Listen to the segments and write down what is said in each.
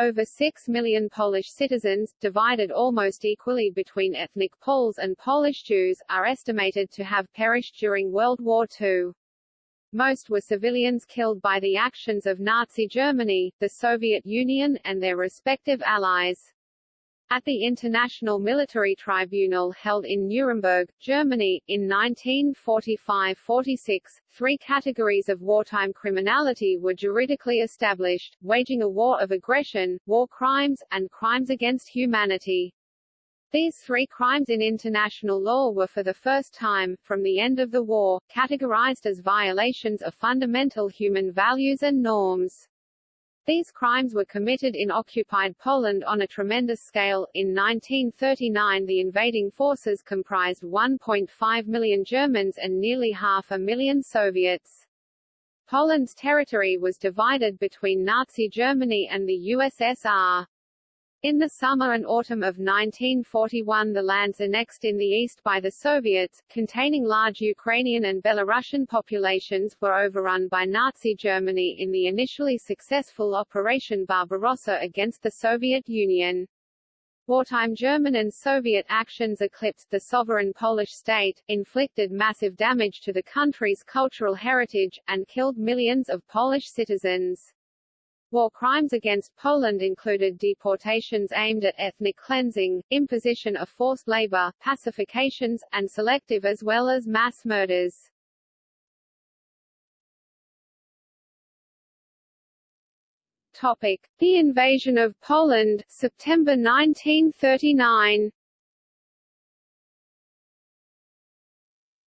Over 6 million Polish citizens, divided almost equally between ethnic Poles and Polish Jews, are estimated to have perished during World War II. Most were civilians killed by the actions of Nazi Germany, the Soviet Union, and their respective allies. At the International Military Tribunal held in Nuremberg, Germany, in 1945–46, three categories of wartime criminality were juridically established, waging a war of aggression, war crimes, and crimes against humanity. These three crimes in international law were for the first time, from the end of the war, categorized as violations of fundamental human values and norms. These crimes were committed in occupied Poland on a tremendous scale. In 1939 the invading forces comprised 1.5 million Germans and nearly half a million Soviets. Poland's territory was divided between Nazi Germany and the USSR. In the summer and autumn of 1941 the lands annexed in the east by the Soviets, containing large Ukrainian and Belarusian populations, were overrun by Nazi Germany in the initially successful Operation Barbarossa against the Soviet Union. Wartime German and Soviet actions eclipsed the sovereign Polish state, inflicted massive damage to the country's cultural heritage, and killed millions of Polish citizens. War crimes against Poland included deportations aimed at ethnic cleansing, imposition of forced labor, pacifications, and selective as well as mass murders. Topic: The invasion of Poland, September 1939.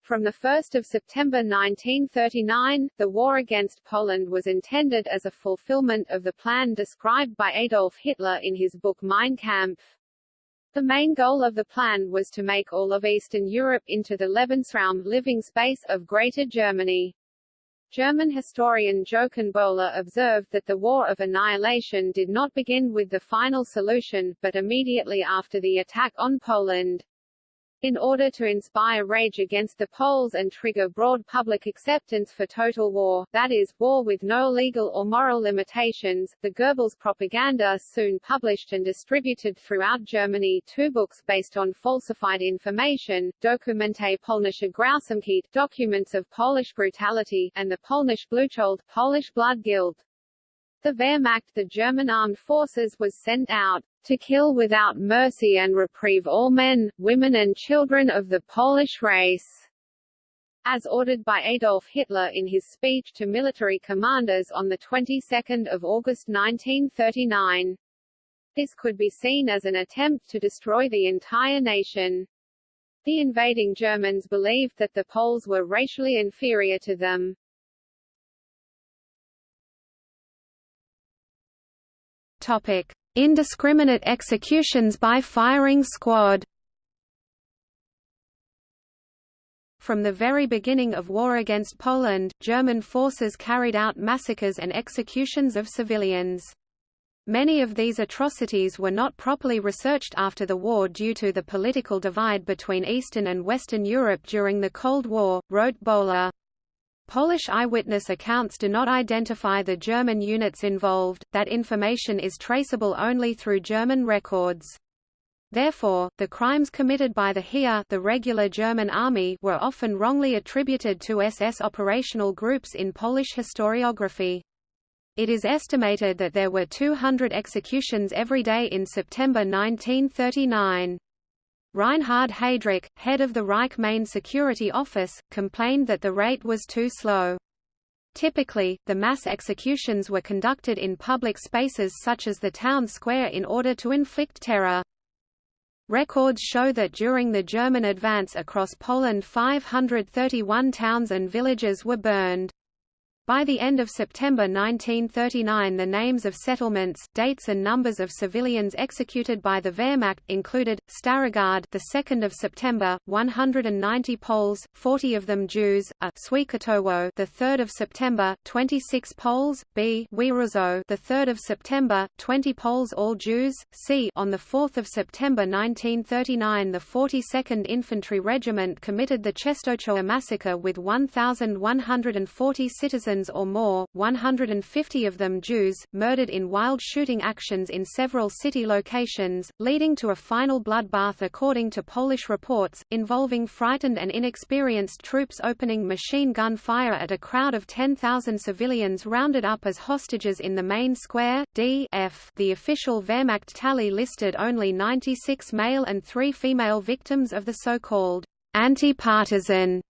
From 1 September 1939, the war against Poland was intended as a fulfillment of the plan described by Adolf Hitler in his book Mein Kampf. The main goal of the plan was to make all of Eastern Europe into the Lebensraum living space of Greater Germany. German historian Jochen Böhler observed that the War of Annihilation did not begin with the final solution, but immediately after the attack on Poland. In order to inspire rage against the Poles and trigger broad public acceptance for total war, that is, war with no legal or moral limitations, the Goebbels propaganda soon published and distributed throughout Germany two books based on falsified information, Dokumente Polnische Grausamkeit Documents of Polish Brutality, and the Polnisch Blutsschuld Polish Blood Guilt. The Wehrmacht the German armed forces was sent out to kill without mercy and reprieve all men, women and children of the Polish race. As ordered by Adolf Hitler in his speech to military commanders on the 22nd of August 1939. This could be seen as an attempt to destroy the entire nation. The invading Germans believed that the Poles were racially inferior to them. Topic: Indiscriminate executions by firing squad From the very beginning of war against Poland, German forces carried out massacres and executions of civilians. Many of these atrocities were not properly researched after the war due to the political divide between Eastern and Western Europe during the Cold War, wrote Böhler. Polish eyewitness accounts do not identify the German units involved, that information is traceable only through German records. Therefore, the crimes committed by the Heer the regular German army were often wrongly attributed to SS operational groups in Polish historiography. It is estimated that there were 200 executions every day in September 1939. Reinhard Heydrich, head of the Reich Main Security Office, complained that the rate was too slow. Typically, the mass executions were conducted in public spaces such as the town square in order to inflict terror. Records show that during the German advance across Poland 531 towns and villages were burned. By the end of September 1939 the names of settlements, dates and numbers of civilians executed by the Wehrmacht included Starogard the 2nd of September 190 Poles 40 of them Jews a Świętowo the 3rd of September 26 Poles b Wieruzo the 3rd of September 20 Poles all Jews c on the 4th of September 1939 the 42nd Infantry Regiment committed the Czestochowa massacre with 1140 citizens or more, 150 of them Jews, murdered in wild shooting actions in several city locations, leading to a final bloodbath according to Polish reports, involving frightened and inexperienced troops opening machine gun fire at a crowd of 10,000 civilians rounded up as hostages in the main square. D F. The official Wehrmacht tally listed only 96 male and 3 female victims of the so-called anti-partisan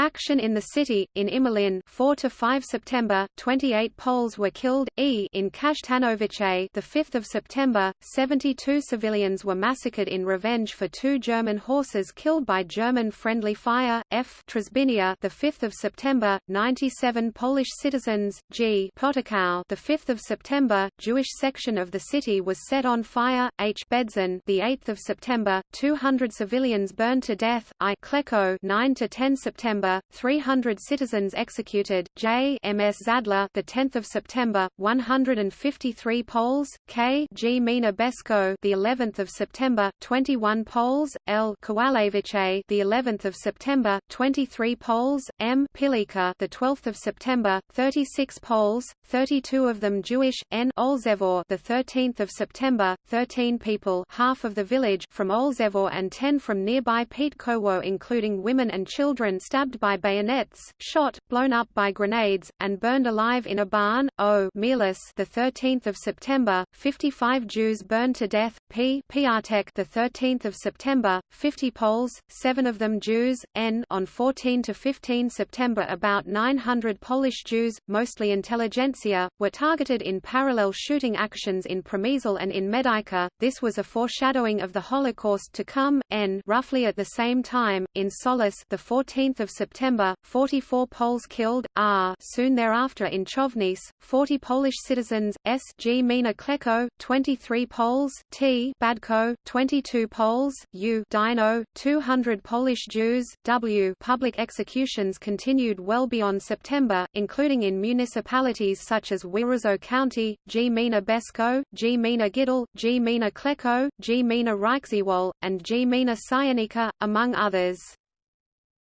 Action in the city in Imielin 4 to 5 September 28 Poles were killed e in Kasztanowice the 5th of September 72 civilians were massacred in revenge for two German horses killed by German friendly fire f Trzebinia the 5th of September 97 Polish citizens g Potokow the 5th of September Jewish section of the city was set on fire h Bedzin the 8th of September 200 civilians burned to death i Kleko 9 to 10 September 300 citizens executed. J. M. S. Zadler, the 10th of September, 153 Poles. K. Gmina Besko, the 11th of September, 21 Poles. L. Kowalewice, the 11th of September, 23 Poles. M. Pilica, the 12th of September, 36 Poles, 32 of them Jewish. N. Olzevor, the 13th of September, 13 people, half of the village from Olzevor and 10 from nearby Pietkowo, including women and children, stabbed by bayonets, shot, blown up by grenades, and burned alive in a barn. O. Mielis, the 13th of September, 55 Jews burned to death. P. Piatek, the 13th of September, 50 Poles, seven of them Jews. N. On 14 to 15 September, about 900 Polish Jews, mostly intelligentsia, were targeted in parallel shooting actions in Przemysl and in Medyka. This was a foreshadowing of the Holocaust to come. N. Roughly at the same time, in Solis, the 14th of September September, 44 Poles killed, R. Soon thereafter in Chovnice, 40 Polish citizens, S. Gmina Kleko, 23 Poles, T. Badko, 22 Poles, U. Dino, 200 Polish Jews, W. Public executions continued well beyond September, including in municipalities such as Wyrozo County, Gmina Besko, Gmina Gidel, Gmina Kleko, Gmina Reichsewol, and Gmina Syanika, among others.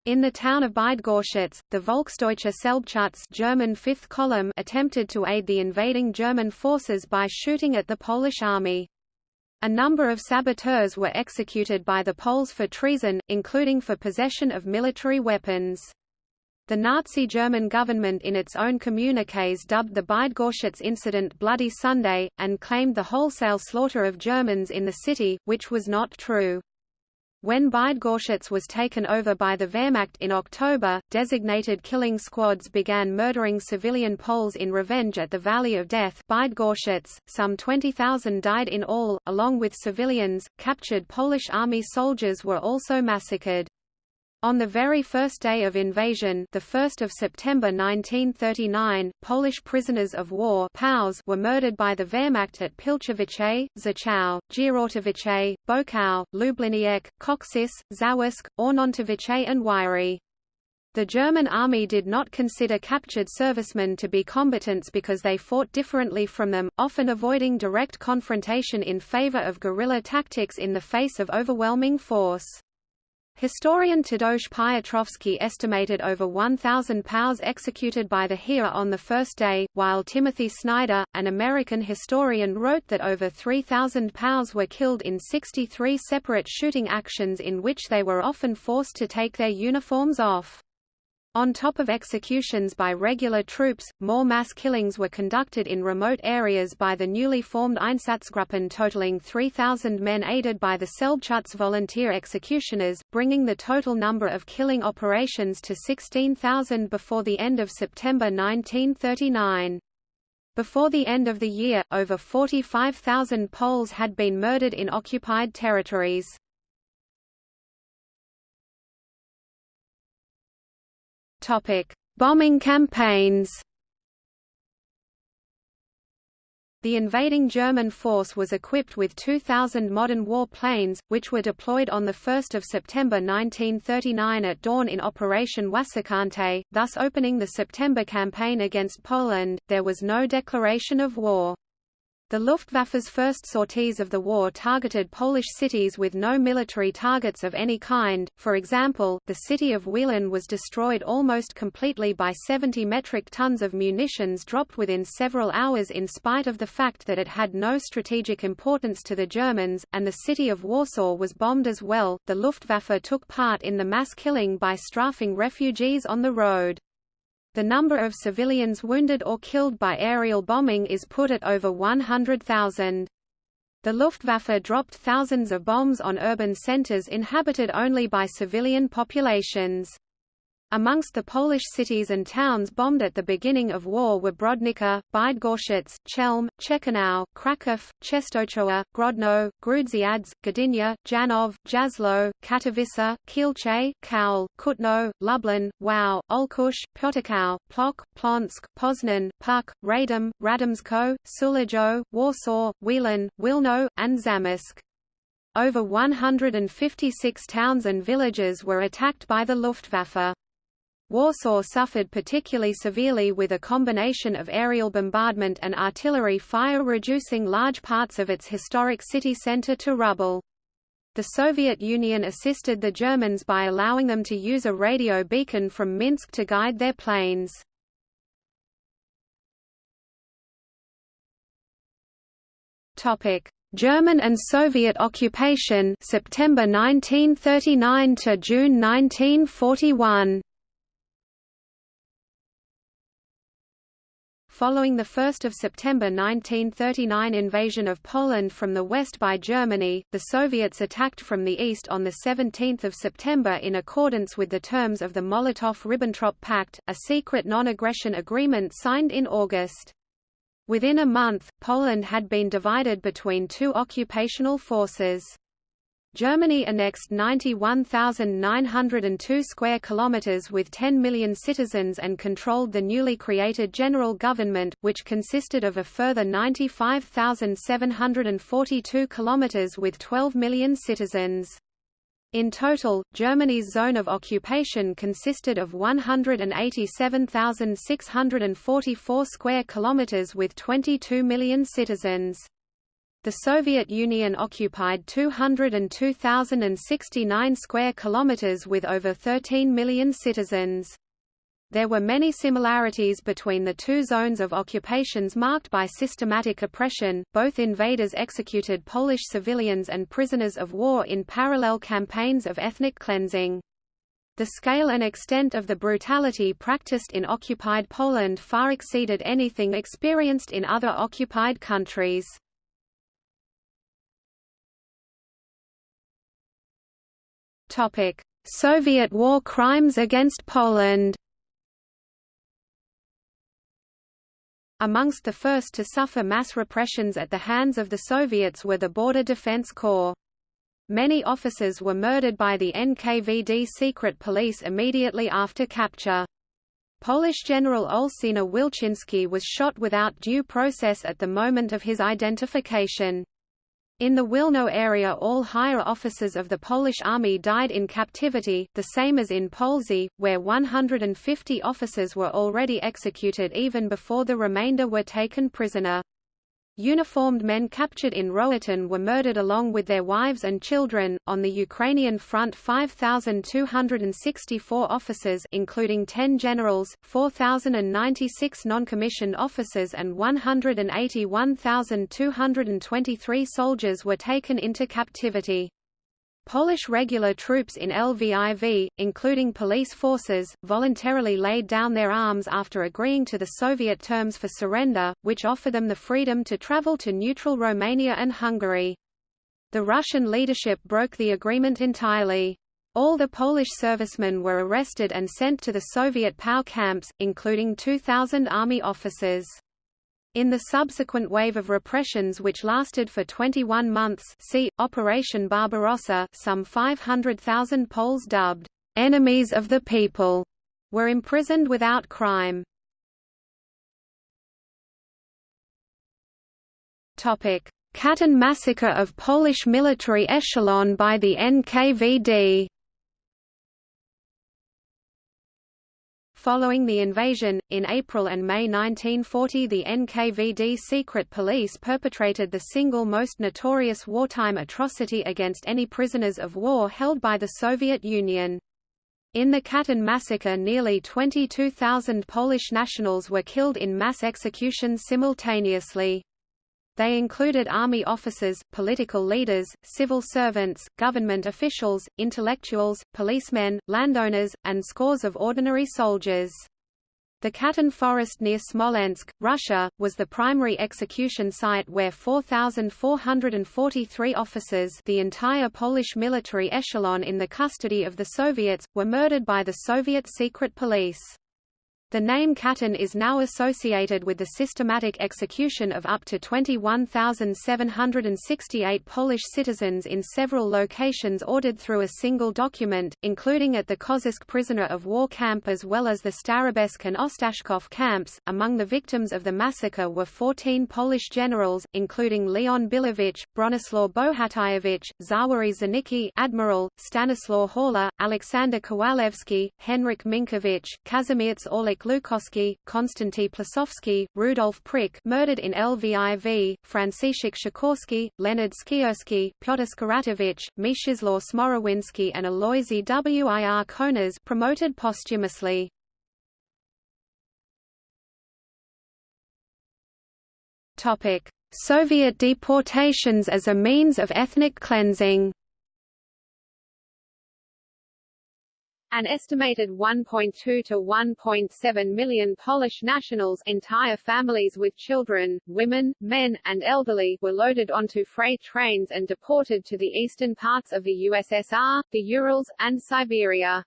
In the town of Bydgoszcz, the Volksdeutsche Selbstschutz German Fifth Column attempted to aid the invading German forces by shooting at the Polish army. A number of saboteurs were executed by the Poles for treason, including for possession of military weapons. The Nazi German government in its own communiques dubbed the Bydgoszcz incident Bloody Sunday, and claimed the wholesale slaughter of Germans in the city, which was not true. When Bydgoszcz was taken over by the Wehrmacht in October, designated killing squads began murdering civilian Poles in revenge at the Valley of Death Bydgoszcz. Some 20,000 died in all, along with civilians. Captured Polish army soldiers were also massacred. On the very first day of invasion the 1st of September 1939, Polish prisoners of war POWs were murdered by the Wehrmacht at Pilchowice, Zachow, Gierałtowice, Bokow, Lubliniec, Koksis, Zawisk, Ornontowice and Wyry. The German army did not consider captured servicemen to be combatants because they fought differently from them, often avoiding direct confrontation in favor of guerrilla tactics in the face of overwhelming force. Historian Tadeusz Piotrowski estimated over 1,000 POWs executed by the Heer on the first day, while Timothy Snyder, an American historian wrote that over 3,000 POWs were killed in 63 separate shooting actions in which they were often forced to take their uniforms off. On top of executions by regular troops, more mass killings were conducted in remote areas by the newly formed Einsatzgruppen totaling 3,000 men aided by the Selbstschutz volunteer executioners, bringing the total number of killing operations to 16,000 before the end of September 1939. Before the end of the year, over 45,000 Poles had been murdered in occupied territories. Topic: Bombing campaigns. The invading German force was equipped with 2,000 modern war planes, which were deployed on 1 September 1939 at dawn in Operation Wasserkante, thus opening the September campaign against Poland. There was no declaration of war. The Luftwaffe's first sorties of the war targeted Polish cities with no military targets of any kind, for example, the city of Wieluń was destroyed almost completely by 70 metric tons of munitions dropped within several hours in spite of the fact that it had no strategic importance to the Germans, and the city of Warsaw was bombed as well. The Luftwaffe took part in the mass killing by strafing refugees on the road. The number of civilians wounded or killed by aerial bombing is put at over 100,000. The Luftwaffe dropped thousands of bombs on urban centers inhabited only by civilian populations. Amongst the Polish cities and towns bombed at the beginning of war were Brodnica, Bydgoszcz, Chelm, Ciechanów, Kraków, Czestochowa, Grodno, Grudziądz, Gdynia, Janov, Jasło, Katowice, Kielce, Kowel, Kutno, Lublin, Wow, Olkusz, Piotrkow, Plock, Plonsk, Poznan, Puck, Radom, Radomsko, Sulejo, Warsaw, Wieluń, Wilno, and Zamość. Over 156 towns and villages were attacked by the Luftwaffe. Warsaw suffered particularly severely with a combination of aerial bombardment and artillery fire reducing large parts of its historic city center to rubble. The Soviet Union assisted the Germans by allowing them to use a radio beacon from Minsk to guide their planes. German and Soviet occupation September 1939 to June 1941 Following the 1 September 1939 invasion of Poland from the west by Germany, the Soviets attacked from the east on 17 September in accordance with the terms of the Molotov–Ribbentrop Pact, a secret non-aggression agreement signed in August. Within a month, Poland had been divided between two occupational forces. Germany annexed 91,902 square kilometers with 10 million citizens and controlled the newly created general government, which consisted of a further 95,742 kilometers with 12 million citizens. In total, Germany's zone of occupation consisted of 187,644 square kilometers with 22 million citizens. The Soviet Union occupied 202,069 square kilometers with over 13 million citizens. There were many similarities between the two zones of occupations marked by systematic oppression. Both invaders executed Polish civilians and prisoners of war in parallel campaigns of ethnic cleansing. The scale and extent of the brutality practiced in occupied Poland far exceeded anything experienced in other occupied countries. Soviet war crimes against Poland. Amongst the first to suffer mass repressions at the hands of the Soviets were the Border Defense Corps. Many officers were murdered by the NKVD secret police immediately after capture. Polish General Olszyna Wilczynski was shot without due process at the moment of his identification. In the Wilno area all higher officers of the Polish army died in captivity, the same as in Polzey, where 150 officers were already executed even before the remainder were taken prisoner. Uniformed men captured in Rohatyn were murdered along with their wives and children. On the Ukrainian front, 5,264 officers, including 10 generals, 4,096 non-commissioned officers, and 181,223 soldiers were taken into captivity. Polish regular troops in Lviv, including police forces, voluntarily laid down their arms after agreeing to the Soviet terms for surrender, which offer them the freedom to travel to neutral Romania and Hungary. The Russian leadership broke the agreement entirely. All the Polish servicemen were arrested and sent to the Soviet POW camps, including 2,000 army officers. In the subsequent wave of repressions which lasted for 21 months see, Operation Barbarossa some 500,000 Poles dubbed, "'enemies of the people' were imprisoned without crime. Katyn massacre of Polish military echelon by the NKVD Following the invasion, in April and May 1940 the NKVD secret police perpetrated the single most notorious wartime atrocity against any prisoners of war held by the Soviet Union. In the Katyn massacre nearly 22,000 Polish nationals were killed in mass executions simultaneously. They included army officers, political leaders, civil servants, government officials, intellectuals, policemen, landowners, and scores of ordinary soldiers. The Katyn forest near Smolensk, Russia, was the primary execution site where 4,443 officers the entire Polish military echelon in the custody of the Soviets, were murdered by the Soviet secret police. The name Katyn is now associated with the systematic execution of up to 21,768 Polish citizens in several locations ordered through a single document, including at the Kozielsk prisoner of war camp as well as the Starobielsk and Ostashkov camps. Among the victims of the massacre were 14 Polish generals, including Leon Billewicz, Bronislaw Bohatyrewicz, Zawary Zanicki, Admiral, Stanislaw Horla, Alexander Kowalewski, Henryk Minkiewicz, Kazimierz Orlik Henryk Lukowski, Konstanty Plisowski, Rudolf Prick murdered in Lviv, Franciszek Sikorski, Leonard Skierski, Pyotr Skuratowicz, Mieczysław Smorawinski and Aloisy Wir Konas promoted posthumously. Soviet deportations as a means of ethnic cleansing An estimated 1.2 to 1.7 million Polish nationals entire families with children, women, men, and elderly were loaded onto freight trains and deported to the eastern parts of the USSR, the Urals, and Siberia.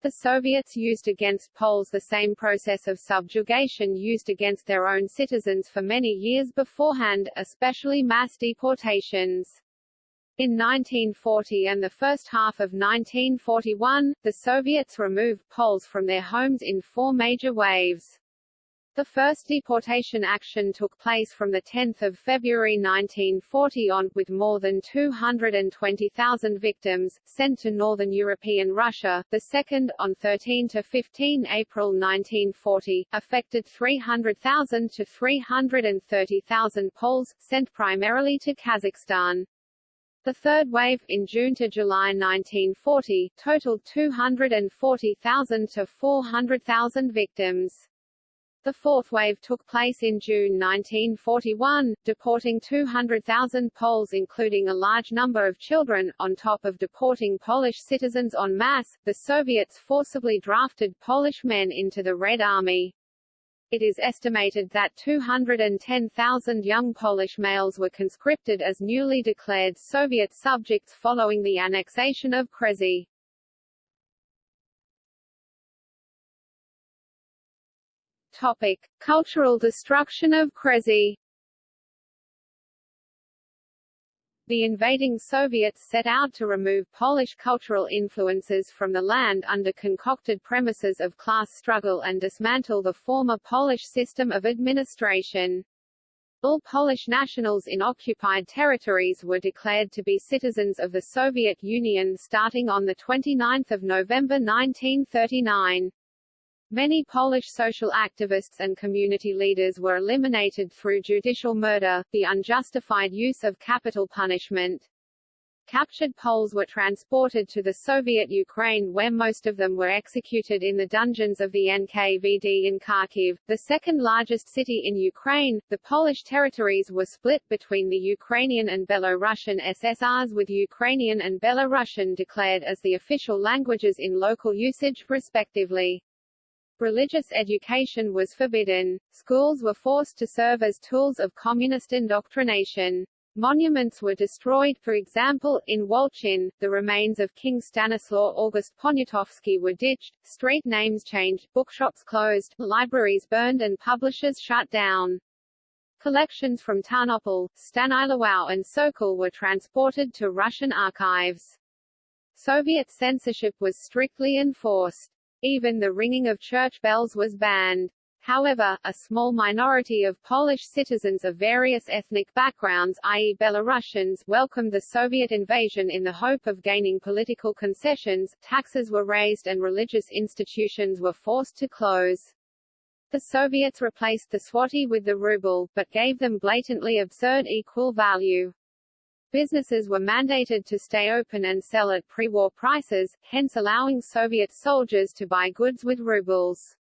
The Soviets used against Poles the same process of subjugation used against their own citizens for many years beforehand, especially mass deportations. In 1940 and the first half of 1941, the Soviets removed Poles from their homes in four major waves. The first deportation action took place from 10 February 1940 on, with more than 220,000 victims, sent to northern European Russia. The second, on 13 to 15 April 1940, affected 300,000 to 330,000 Poles, sent primarily to Kazakhstan. The third wave, in June to July 1940, totaled 240,000 to 400,000 victims. The fourth wave took place in June 1941, deporting 200,000 Poles including a large number of children. On top of deporting Polish citizens en masse, the Soviets forcibly drafted Polish men into the Red Army. It is estimated that 210,000 young Polish males were conscripted as newly declared Soviet subjects following the annexation of Kresy. Topic: Cultural destruction of Kresy The invading Soviets set out to remove Polish cultural influences from the land under concocted premises of class struggle and dismantle the former Polish system of administration. All Polish nationals in occupied territories were declared to be citizens of the Soviet Union starting on 29 November 1939. Many Polish social activists and community leaders were eliminated through judicial murder, the unjustified use of capital punishment. Captured Poles were transported to the Soviet Ukraine where most of them were executed in the dungeons of the NKVD in Kharkiv, the second largest city in Ukraine. The Polish territories were split between the Ukrainian and Belarusian SSRs with Ukrainian and Belarusian declared as the official languages in local usage, respectively. Religious education was forbidden. Schools were forced to serve as tools of communist indoctrination. Monuments were destroyed for example, in Wolchin, the remains of King Stanislaw August Poniatowski were ditched, street names changed, bookshops closed, libraries burned and publishers shut down. Collections from Tarnopol, Stanislaw and Sokol were transported to Russian archives. Soviet censorship was strictly enforced. Even the ringing of church bells was banned. However, a small minority of Polish citizens of various ethnic backgrounds i.e. Belarusians welcomed the Soviet invasion in the hope of gaining political concessions, taxes were raised and religious institutions were forced to close. The Soviets replaced the zloty with the ruble, but gave them blatantly absurd equal value. Businesses were mandated to stay open and sell at pre-war prices, hence allowing Soviet soldiers to buy goods with rubles.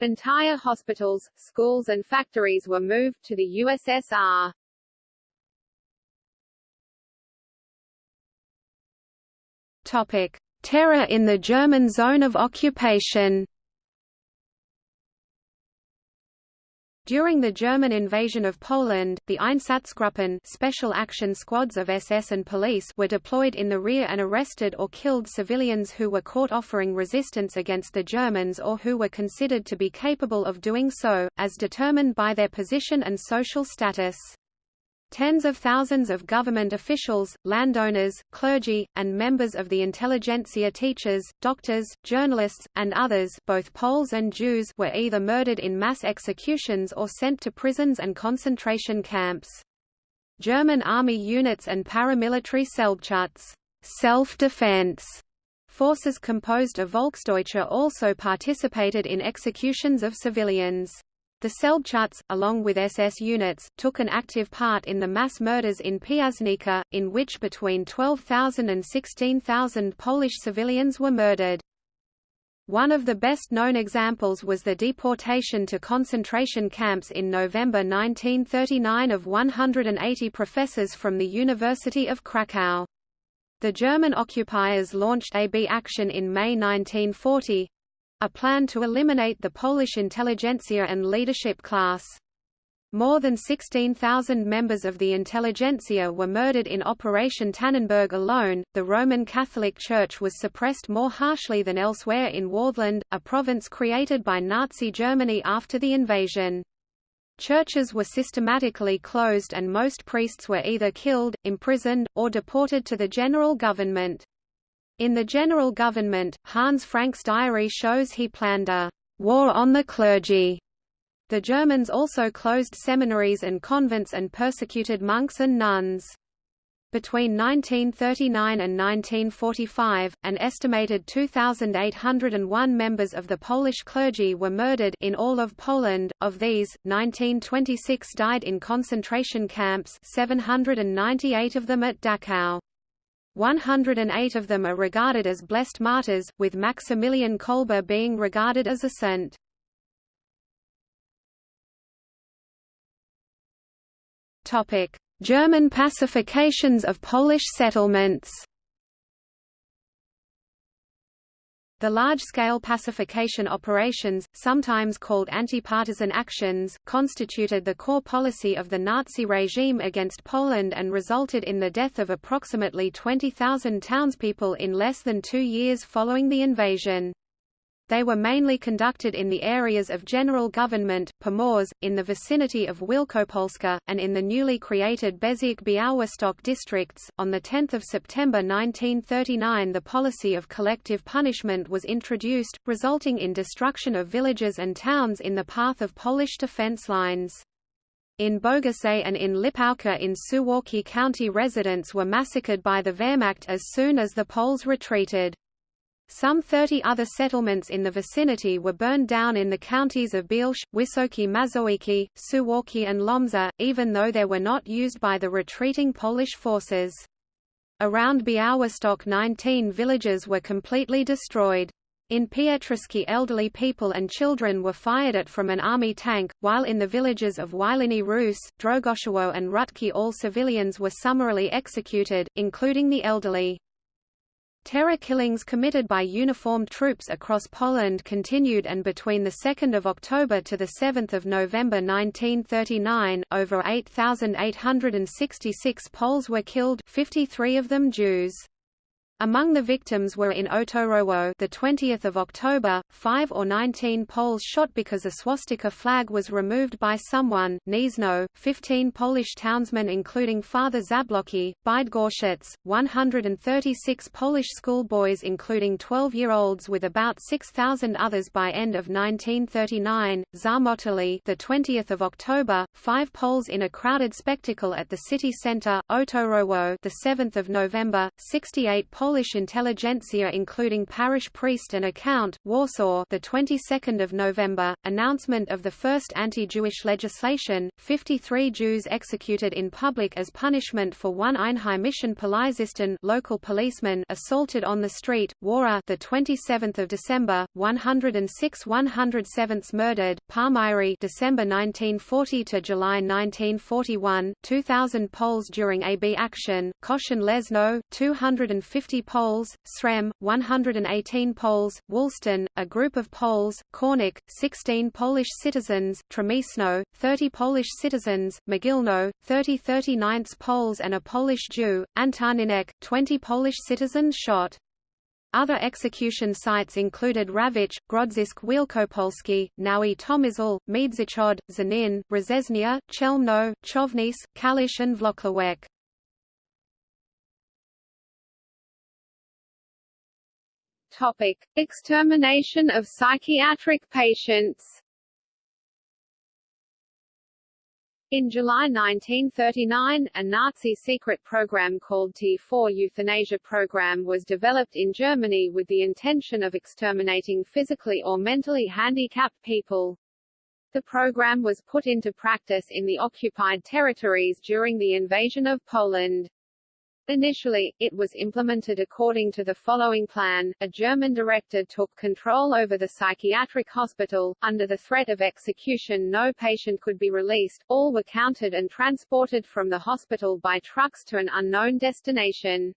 Entire hospitals, schools and factories were moved to the USSR. Topic: Terror in the German zone of occupation. During the German invasion of Poland, the Einsatzgruppen special action squads of SS and police were deployed in the rear and arrested or killed civilians who were caught offering resistance against the Germans or who were considered to be capable of doing so, as determined by their position and social status. Tens of thousands of government officials, landowners, clergy, and members of the intelligentsia teachers, doctors, journalists, and others both Poles and Jews were either murdered in mass executions or sent to prisons and concentration camps. German army units and paramilitary Selbstschutz self-defense forces composed of Volksdeutsche also participated in executions of civilians. The Selbstschutz, along with SS units, took an active part in the mass murders in Piasnica, in which between 12,000 and 16,000 Polish civilians were murdered. One of the best-known examples was the deportation to concentration camps in November 1939 of 180 professors from the University of Krakow. The German occupiers launched AB action in May 1940, a plan to eliminate the Polish intelligentsia and leadership class. More than 16,000 members of the intelligentsia were murdered in Operation Tannenberg alone. The Roman Catholic Church was suppressed more harshly than elsewhere in Wartheland, a province created by Nazi Germany after the invasion. Churches were systematically closed and most priests were either killed, imprisoned, or deported to the general government. In the general government, Hans Frank's diary shows he planned a war on the clergy. The Germans also closed seminaries and convents and persecuted monks and nuns. Between 1939 and 1945, an estimated 2,801 members of the Polish clergy were murdered in all of Poland. Of these, 1926 died in concentration camps, 798 of them at Dachau. 108 of them are regarded as blessed martyrs, with Maximilian Kolbe being regarded as a saint. German pacifications of Polish settlements The large-scale pacification operations, sometimes called anti-partisan actions, constituted the core policy of the Nazi regime against Poland and resulted in the death of approximately 20,000 townspeople in less than two years following the invasion. They were mainly conducted in the areas of general government, Pomorze, in the vicinity of Wielkopolska, and in the newly created Bezirk Białystok districts. On 10 September 1939 the policy of collective punishment was introduced, resulting in destruction of villages and towns in the path of Polish defense lines. In Bogace and in Lipałka in Suwalki County residents were massacred by the Wehrmacht as soon as the Poles retreated. Some 30 other settlements in the vicinity were burned down in the counties of Bielsk, Wysokie Mazowiecki, Suwalki and Łomża, even though they were not used by the retreating Polish forces. Around Białystok 19 villages were completely destroyed. In Pietrzycki elderly people and children were fired at from an army tank, while in the villages of Wielany Rus, Drogoszowo and Rutki all civilians were summarily executed, including the elderly. Terror killings committed by uniformed troops across Poland continued and between 2 October to 7 November 1939, over 8,866 Poles were killed 53 of them Jews. Among the victims were in Otorowo the 20th of October, 5 or 19 Poles shot because a swastika flag was removed by someone, Gniezno, 15 Polish townsmen including Father Zablocki, Bydgoszcz, 136 Polish schoolboys including 12-year-olds with about 6,000 others by end of 1939, Zarmotali the 20th of October, 5 Poles in a crowded spectacle at the city center, Otorowo the 7th of November, 68 Poles Polish intelligentsia including parish priest and account, Warsaw the 22nd of November, announcement of the first anti-Jewish legislation, 53 Jews executed in public as punishment for one Einheimischen Polizisten local policeman assaulted on the street, Wara the 27th of December, 106 107ths murdered, Palmiry December 1940 to July 1941, 2000 Poles during AB action, Koszyn Lesno 250 50 Poles, Srem, 118 Poles, Woolston, a group of Poles, Kornik, 16 Polish citizens, Przemyślno, 30 Polish citizens, Mogilno, 30 39 Poles and a Polish Jew, Antoninek, 20 Polish citizens shot. Other execution sites included Rawicz, Grodzisk Wielkopolski, Nowy Tomyśl, Miedzychod, Zanin, Rozesnia, Chelmno, Chownice, Kalisz and Włocławek. Topic: Extermination of psychiatric patients. In July 1939, a Nazi secret program called T4 euthanasia program was developed in Germany with the intention of exterminating physically or mentally handicapped people. The program was put into practice in the occupied territories during the invasion of Poland. Initially, it was implemented according to the following plan. A German director took control over the psychiatric hospital. Under the threat of execution, no patient could be released. All were counted and transported from the hospital by trucks to an unknown destination.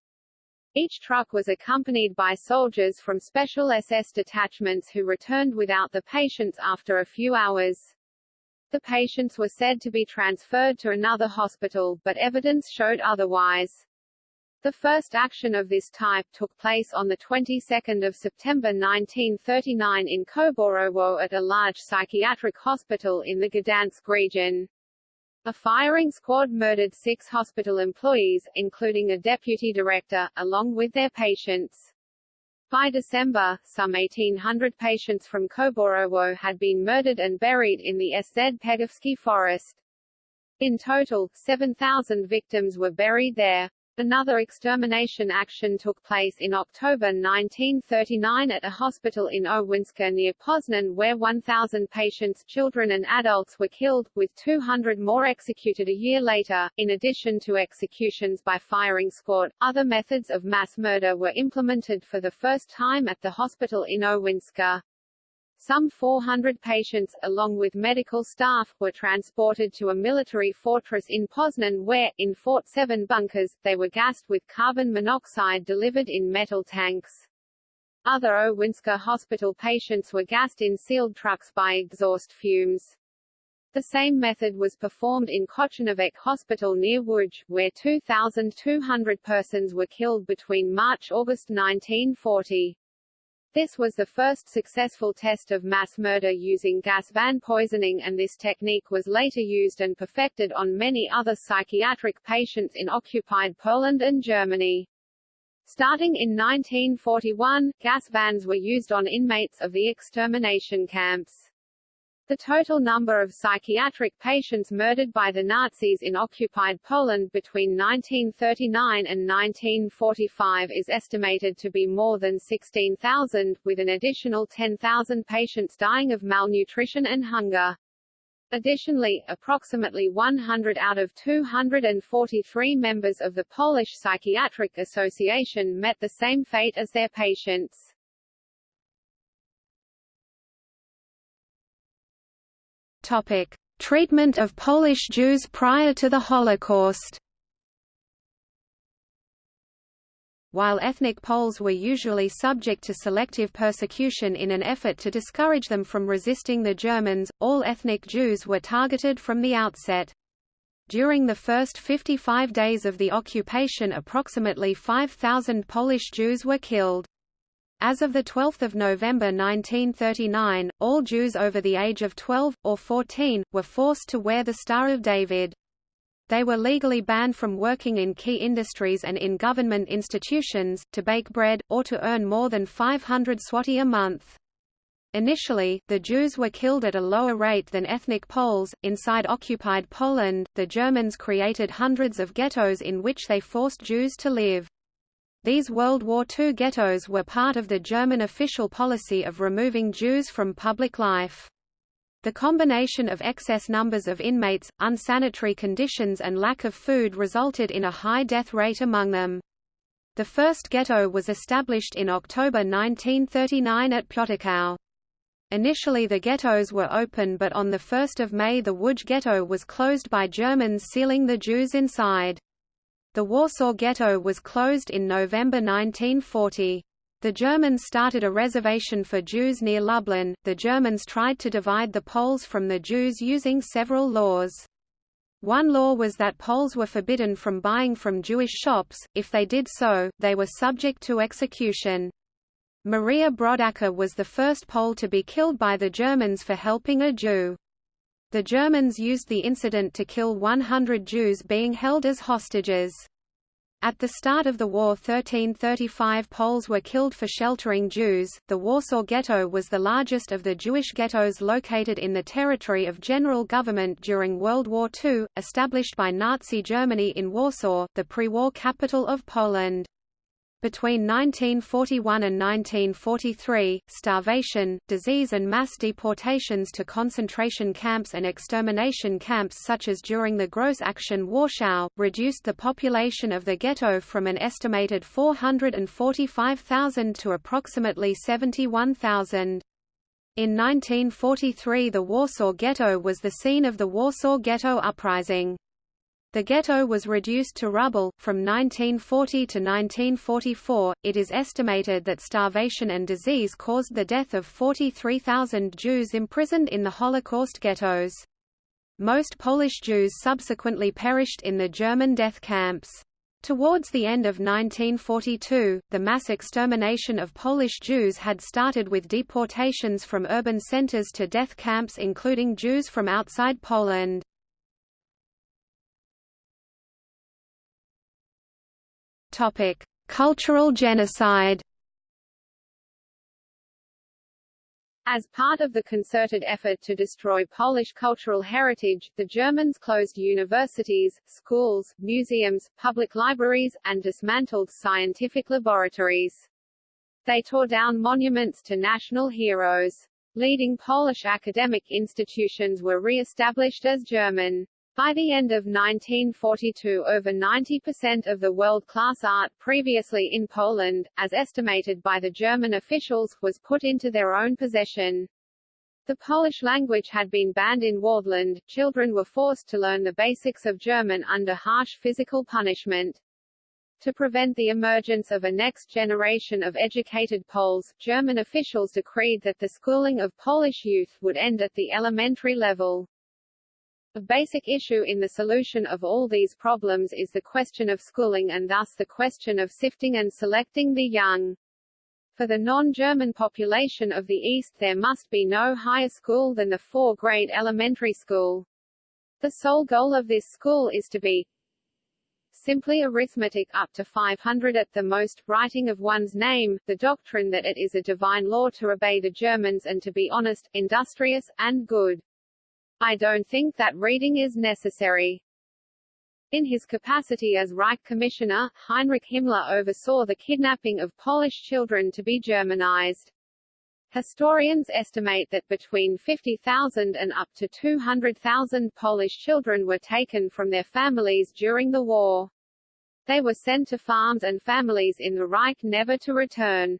Each truck was accompanied by soldiers from special SS detachments who returned without the patients after a few hours. The patients were said to be transferred to another hospital, but evidence showed otherwise. The first action of this type took place on the 22nd of September 1939 in Kocborowo at a large psychiatric hospital in the Gdansk region. A firing squad murdered six hospital employees, including a deputy director, along with their patients. By December, some 1,800 patients from Kocborowo had been murdered and buried in the Sz Pegowski forest. In total, 7,000 victims were buried there. Another extermination action took place in October 1939 at a hospital in Owinska near Poznan where 1,000 patients children and adults were killed, with 200 more executed a year later. In addition to executions by firing squad, other methods of mass murder were implemented for the first time at the hospital in Owinska. Some 400 patients, along with medical staff, were transported to a military fortress in Poznan where, in Fort 7 bunkers, they were gassed with carbon monoxide delivered in metal tanks. Other Owinska hospital patients were gassed in sealed trucks by exhaust fumes. The same method was performed in Kochanovec Hospital near Łódź, where 2,200 persons were killed between March-August 1940. This was the first successful test of mass murder using gas van poisoning and this technique was later used and perfected on many other psychiatric patients in occupied Poland and Germany. Starting in 1941, gas vans were used on inmates of the extermination camps. The total number of psychiatric patients murdered by the Nazis in occupied Poland between 1939 and 1945 is estimated to be more than 16,000, with an additional 10,000 patients dying of malnutrition and hunger. Additionally, approximately 100 out of 243 members of the Polish Psychiatric Association met the same fate as their patients. Topic: Treatment of Polish Jews prior to the Holocaust. While ethnic Poles were usually subject to selective persecution in an effort to discourage them from resisting the Germans, all ethnic Jews were targeted from the outset. During the first 55 days of the occupation approximately 5,000 Polish Jews were killed. As of 12 November 1939, all Jews over the age of 12, or 14, were forced to wear the Star of David. They were legally banned from working in key industries and in government institutions, to bake bread, or to earn more than 500 zloty a month. Initially, the Jews were killed at a lower rate than ethnic Poles. Inside occupied Poland, the Germans created hundreds of ghettos in which they forced Jews to live. These World War II ghettos were part of the German official policy of removing Jews from public life. The combination of excess numbers of inmates, unsanitary conditions and lack of food resulted in a high death rate among them. The first ghetto was established in October 1939 at Piotrkow. Initially the ghettos were open but on 1 May the Łódź ghetto was closed by Germans sealing the Jews inside. The Warsaw Ghetto was closed in November 1940. The Germans started a reservation for Jews near Lublin. The Germans tried to divide the Poles from the Jews using several laws. One law was that Poles were forbidden from buying from Jewish shops, if they did so, they were subject to execution. Maria Brodacker was the first Pole to be killed by the Germans for helping a Jew. The Germans used the incident to kill 100 Jews being held as hostages. At the start of the war 1335 Poles were killed for sheltering Jews. The Warsaw Ghetto was the largest of the Jewish ghettos located in the territory of general government during World War II, established by Nazi Germany in Warsaw, the pre-war capital of Poland. Between 1941 and 1943, starvation, disease and mass deportations to concentration camps and extermination camps such as during the Grossaktion Warschau, reduced the population of the ghetto from an estimated 445,000 to approximately 71,000. In 1943 the Warsaw Ghetto was the scene of the Warsaw Ghetto Uprising. The ghetto was reduced to rubble. From 1940 to 1944, it is estimated that starvation and disease caused the death of 43,000 Jews imprisoned in the Holocaust ghettos. Most Polish Jews subsequently perished in the German death camps. Towards the end of 1942, the mass extermination of Polish Jews had started with deportations from urban centers to death camps including Jews from outside Poland. Topic: Cultural genocide. As part of the concerted effort to destroy Polish cultural heritage, the Germans closed universities, schools, museums, public libraries, and dismantled scientific laboratories. They tore down monuments to national heroes. Leading Polish academic institutions were re-established as German. By the end of 1942 over 90% of the world-class art previously in Poland, as estimated by the German officials, was put into their own possession. The Polish language had been banned in Wartheland, children were forced to learn the basics of German under harsh physical punishment. To prevent the emergence of a next generation of educated Poles, German officials decreed that the schooling of Polish youth would end at the elementary level. A basic issue in the solution of all these problems is the question of schooling and thus the question of sifting and selecting the young. For the non-German population of the East there must be no higher school than the four-grade elementary school. The sole goal of this school is to be simply arithmetic up to 500 at the most, writing of one's name, the doctrine that it is a divine law to obey the Germans and to be honest, industrious, and good. I don't think that reading is necessary. In his capacity as Reich Commissioner, Heinrich Himmler oversaw the kidnapping of Polish children to be Germanized. Historians estimate that between 50,000 and up to 200,000 Polish children were taken from their families during the war. They were sent to farms and families in the Reich never to return.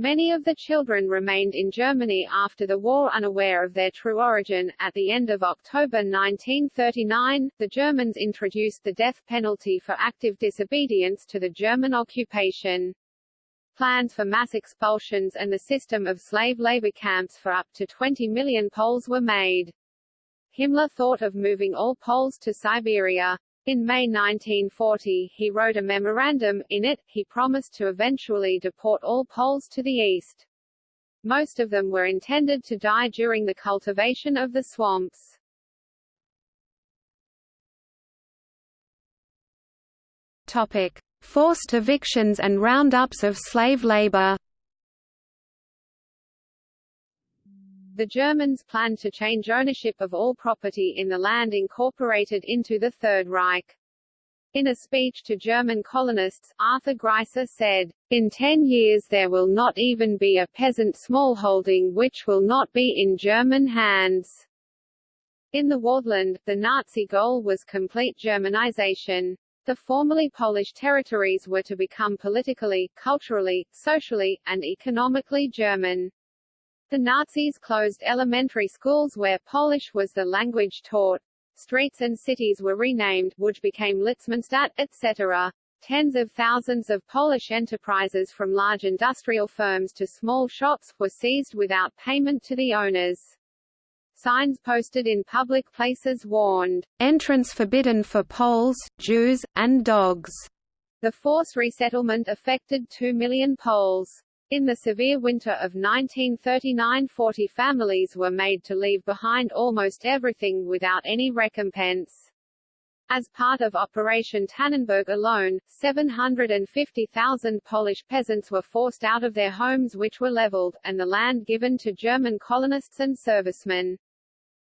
Many of the children remained in Germany after the war unaware of their true origin. At the end of October 1939, the Germans introduced the death penalty for active disobedience to the German occupation. Plans for mass expulsions and the system of slave labor camps for up to 20 million Poles were made. Himmler thought of moving all Poles to Siberia. In May 1940, he wrote a memorandum, in it, he promised to eventually deport all Poles to the east. Most of them were intended to die during the cultivation of the swamps. Topic. Forced evictions and roundups of slave labor The Germans planned to change ownership of all property in the land incorporated into the Third Reich. In a speech to German colonists, Arthur Greiser said, In ten years there will not even be a peasant smallholding which will not be in German hands. In the Wartheland, the Nazi goal was complete Germanization. The formerly Polish territories were to become politically, culturally, socially, and economically German. The Nazis closed elementary schools where Polish was the language taught. Streets and cities were renamed, which became Litzmannstadt, etc. Tens of thousands of Polish enterprises from large industrial firms to small shops, were seized without payment to the owners. Signs posted in public places warned, "...entrance forbidden for Poles, Jews, and dogs." The forced resettlement affected two million Poles. In the severe winter of 1939 40 families were made to leave behind almost everything without any recompense. As part of Operation Tannenberg alone, 750,000 Polish peasants were forced out of their homes which were leveled, and the land given to German colonists and servicemen.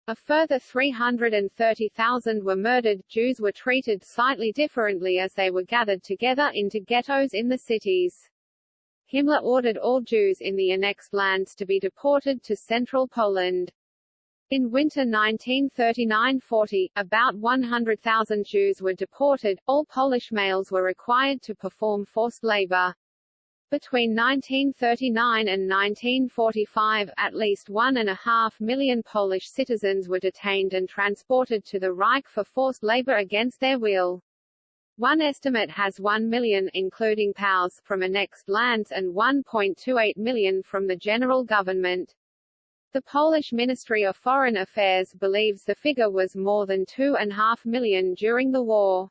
A further 330,000 were murdered. Jews were treated slightly differently as they were gathered together into ghettos in the cities. Himmler ordered all Jews in the annexed lands to be deported to central Poland. In winter 1939–40, about 100,000 Jews were deported, all Polish males were required to perform forced labor. Between 1939 and 1945, at least one and a half million Polish citizens were detained and transported to the Reich for forced labor against their will. One estimate has 1 million including POWs from annexed lands and 1.28 million from the general government. The Polish Ministry of Foreign Affairs believes the figure was more than 2.5 million during the war.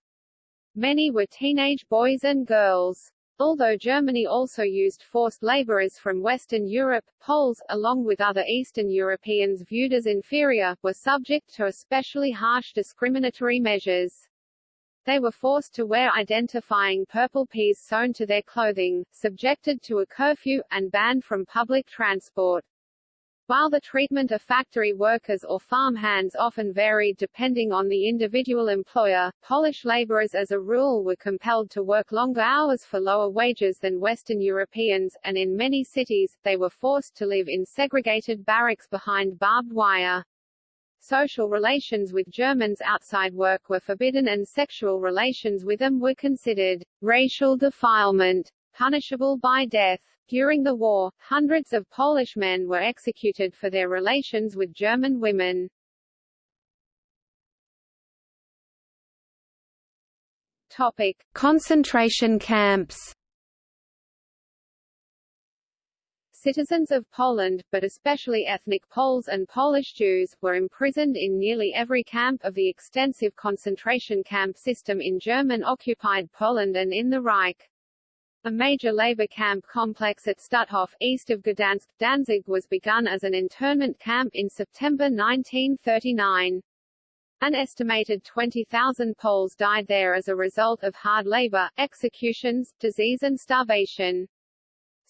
Many were teenage boys and girls. Although Germany also used forced laborers from Western Europe, Poles, along with other Eastern Europeans viewed as inferior, were subject to especially harsh discriminatory measures. They were forced to wear identifying purple peas sewn to their clothing, subjected to a curfew, and banned from public transport. While the treatment of factory workers or farm hands often varied depending on the individual employer, Polish laborers as a rule were compelled to work longer hours for lower wages than Western Europeans, and in many cities, they were forced to live in segregated barracks behind barbed wire. Social relations with Germans outside work were forbidden and sexual relations with them were considered racial defilement, punishable by death. During the war, hundreds of Polish men were executed for their relations with German women. Topic: Concentration camps. Citizens of Poland, but especially ethnic Poles and Polish Jews, were imprisoned in nearly every camp of the extensive concentration camp system in German-occupied Poland and in the Reich. A major labor camp complex at Stutthof, east of Gdansk, Danzig was begun as an internment camp in September 1939. An estimated 20,000 Poles died there as a result of hard labor, executions, disease and starvation.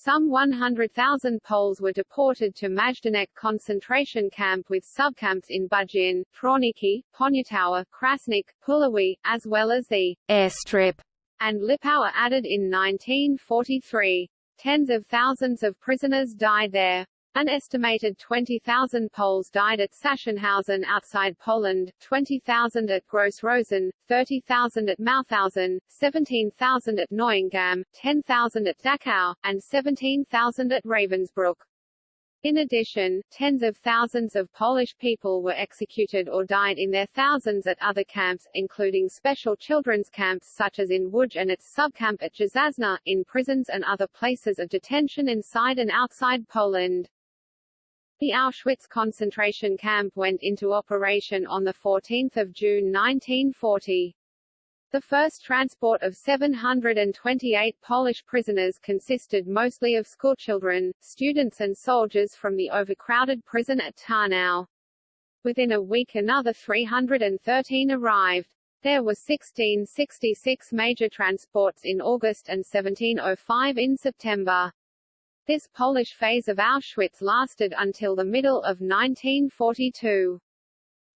Some 100,000 Poles were deported to Majdanek concentration camp with subcamps in Budzyń, Trawniki, Poniatowa, Krasnik, Puławy, as well as the airstrip and Lipowa added in 1943. Tens of thousands of prisoners died there. An estimated 20,000 Poles died at Sachsenhausen outside Poland, 20,000 at Gross Rosen, 30,000 at Mauthausen, 17,000 at Neuengamme, 10,000 at Dachau, and 17,000 at Ravensbrück. In addition, tens of thousands of Polish people were executed or died in their thousands at other camps, including special children's camps such as in Łódź and its subcamp at Dzierżązna, in prisons and other places of detention inside and outside Poland. The Auschwitz concentration camp went into operation on 14 June 1940. The first transport of 728 Polish prisoners consisted mostly of schoolchildren, students and soldiers from the overcrowded prison at Tarnow. Within a week another 313 arrived. There were 1666 major transports in August and 1705 in September. This Polish phase of Auschwitz lasted until the middle of 1942.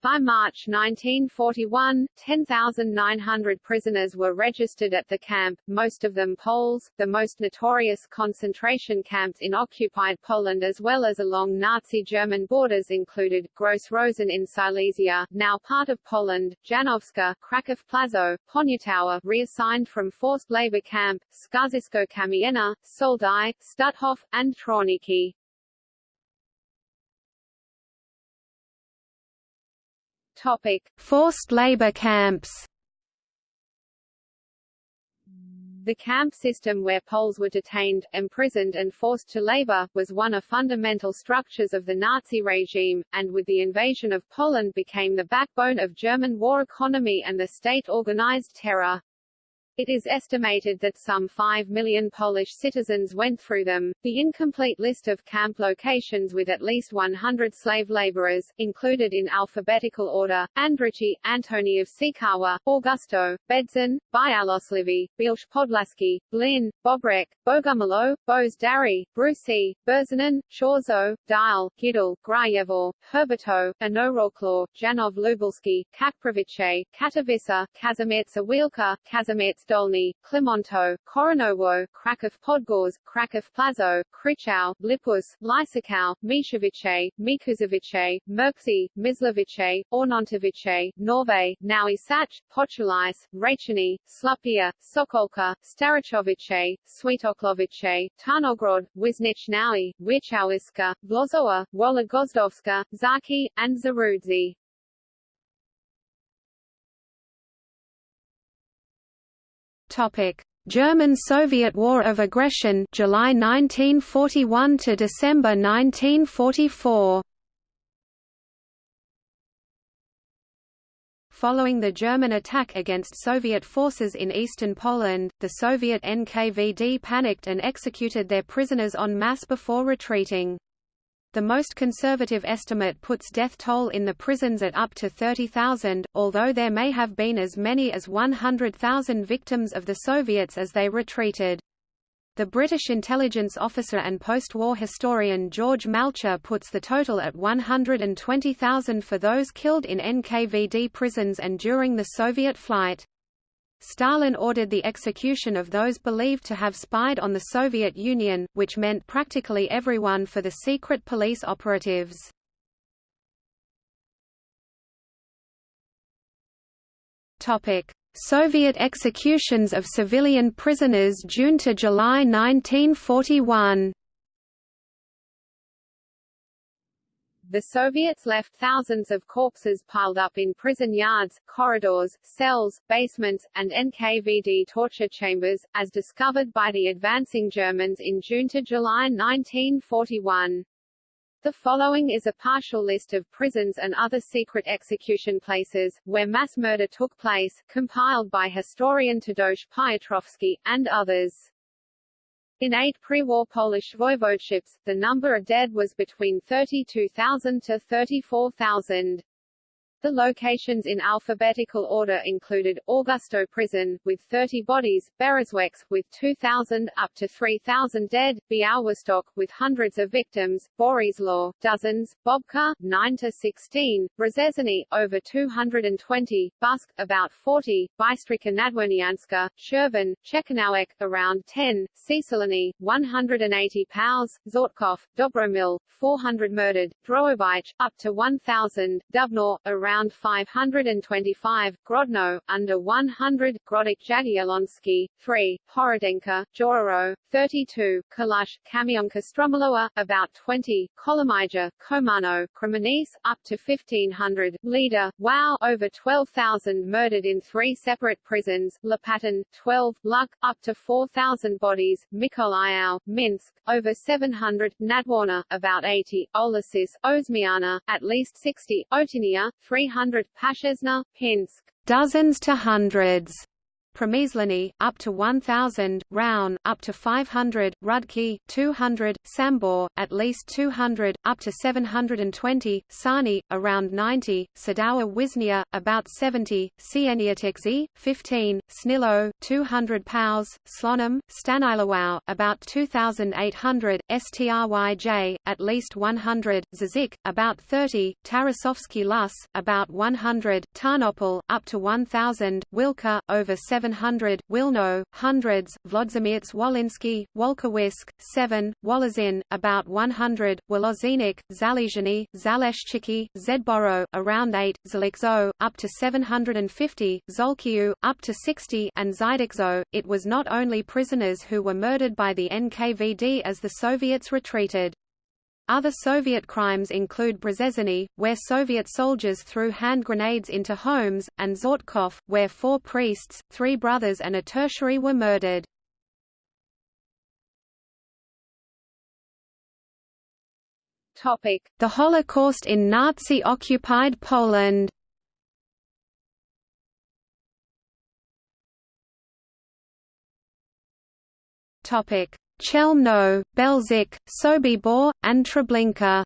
By March 1941, 10,900 prisoners were registered at the camp, most of them Poles. The most notorious concentration camps in occupied Poland as well as along Nazi German borders included, Gross Rosen in Silesia, now part of Poland, Janowska, Kraków Płaszów, Poniatowa reassigned from forced labor camp, Skarżysko Kamienna, Soldau, Stutthof, and Trawniki. Forced labor camps. The camp system where Poles were detained, imprisoned and forced to labor, was one of fundamental structures of the Nazi regime, and with the invasion of Poland became the backbone of German war economy and the state-organized terror. It is estimated that some 5 million Polish citizens went through them. The incomplete list of camp locations with at least 100 slave laborers, included in alphabetical order, Andrici, Antoni of Sikawa, Augustów, Bedzin, Bialoslivi, Bilch Podlaski, Blin, Bobrek, Bogumilo, Boz Dari, Brusi, Berzanin, Chorzów, Dial, Gidel, Grajevor, Herberto, Anoroklo, Janów Lubelski, Kakprovice, Katowice, Kazimierz Wielka, Kazimierz Dolny, Klemonto, Koronowo, Kraków Podgórze, Kraków Płaszów, Krychau, Lipus, Lysakau, Mishevice, Mikuszowice, Merksi, Mysłowice, Ornontowice, Norve, Nowy Sącz, Pochulice, Rachini, Slupia, Sokolka, Starachowice, Świętochłowice, Tarnogrod, Wiśnicz Nowy, Wichowiska, Vlozowa, Wola Gozdowska, Zaki, and Zarudzi. Topic: German-Soviet War of Aggression, July 1941 to December 1944. Following the German attack against Soviet forces in eastern Poland, the Soviet NKVD panicked and executed their prisoners en masse before retreating. The most conservative estimate puts death toll in the prisons at up to 30,000, although there may have been as many as 100,000 victims of the Soviets as they retreated. The British intelligence officer and post-war historian George Malcher puts the total at 120,000 for those killed in NKVD prisons and during the Soviet flight. Stalin ordered the execution of those believed to have spied on the Soviet Union, which meant practically everyone for the secret police operatives. Soviet executions of civilian prisoners June to July 1941 The Soviets left thousands of corpses piled up in prison yards, corridors, cells, basements, and NKVD torture chambers, as discovered by the advancing Germans in June to July 1941. The following is a partial list of prisons and other secret execution places, where mass murder took place, compiled by historian Tadeusz Piotrowski, and others. In eight pre-war Polish voivodeships, the number of dead was between 32,000 to 34,000. The locations in alphabetical order included, Augustów Prison, with 30 bodies, Berezwecz, with 2,000 up to 3,000 dead, Białystok, with hundreds of victims, Boryslaw, dozens, Bobka, 9 to 16, Brzeżany, over 220, Busk, about 40, Bystrzyca Nadwornianska, Shervan, Czechanowek, around 10, Cieślany, 180 POWs, Czortków, Dobromil, 400 murdered, Drohobych, up to 1,000, Dubno, around around 525, Grodno, under 100, Gródek Jagielloński, 3, Horodenka, Jororo, 32, Kalash, Kamionka Strumiłowa, about 20, Kołomyja, Komano, Krzemieniec, up to 1500, Leader, Lwów, over 12,000 murdered in three separate prisons, Lopatin, 12, Luck, up to 4,000 bodies, Mykolaiv, Minsk, over 700, Nadworna, about 80, Olasis, Oszmiana, at least 60, Otinia, 300, Pashesna, Pinsk, dozens to hundreds. Przemyślany, up to 1,000, Roun, up to 500, Rudki, 200, Sambor, at least 200, up to 720, Sani, around 90, Sądowa Wisznia, about 70, Sieniatikzi, 15, Snilo, 200 Pows, Slonim, Stanisławów, about 2,800, Stryj, at least 100, Zazik, about 30, Tarasowski Las, about 100, Tarnopol, up to 1,000, Wilka, over 7 700, Wilno, hundreds, Włodzimierz Wołyński, Wołkowysk, 7, Wolozin, about 100, Wolozinik, Zalizhny, Zaleszczyki, Zedboro, around 8, Zalikzo, up to 750, Żółkiew, up to 60 and Zydikzo. It was not only prisoners who were murdered by the NKVD as the Soviets retreated. Other Soviet crimes include Brzeżany, where Soviet soldiers threw hand grenades into homes, and Czortków, where four priests, three brothers and a tertiary were murdered. The Holocaust in Nazi-occupied Poland. Topic: Chelmno, Belzec, Sobibor, and Treblinka.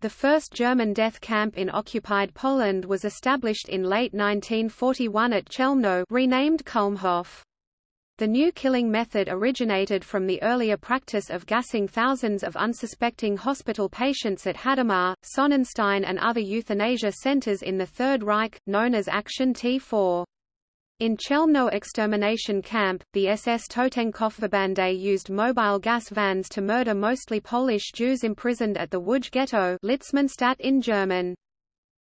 The first German death camp in occupied Poland was established in late 1941 at Chelmno renamed. The new killing method originated from the earlier practice of gassing thousands of unsuspecting hospital patients at Hadamar, Sonnenstein and other euthanasia centers in the Third Reich, known as Action T4. In Chelmno extermination camp, the SS Totenkopfverbände used mobile gas vans to murder mostly Polish Jews imprisoned at the Łódź ghetto Litzmannstadt in German.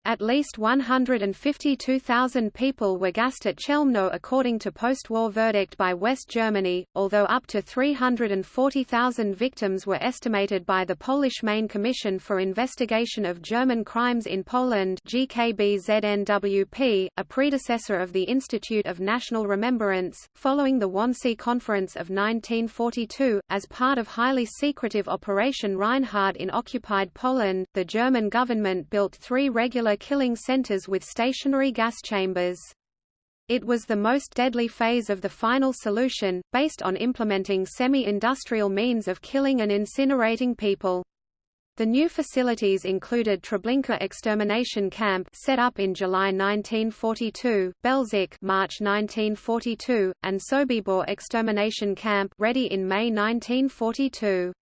At least 152,000 people were gassed at Chelmno according to post-war verdict by West Germany, although up to 340,000 victims were estimated by the Polish Main Commission for Investigation of German Crimes in Poland GKBZNWP, a predecessor of the Institute of National Remembrance, following the Wannsee Conference of 1942, as part of highly secretive Operation Reinhard in occupied Poland, the German government built three regular killing centers with stationary gas chambers. It was the most deadly phase of the final solution, based on implementing semi-industrial means of killing and incinerating people. The new facilities included Treblinka extermination camp set up in July 1942, Belzec March 1942, and Sobibor extermination camp ready in May 1942.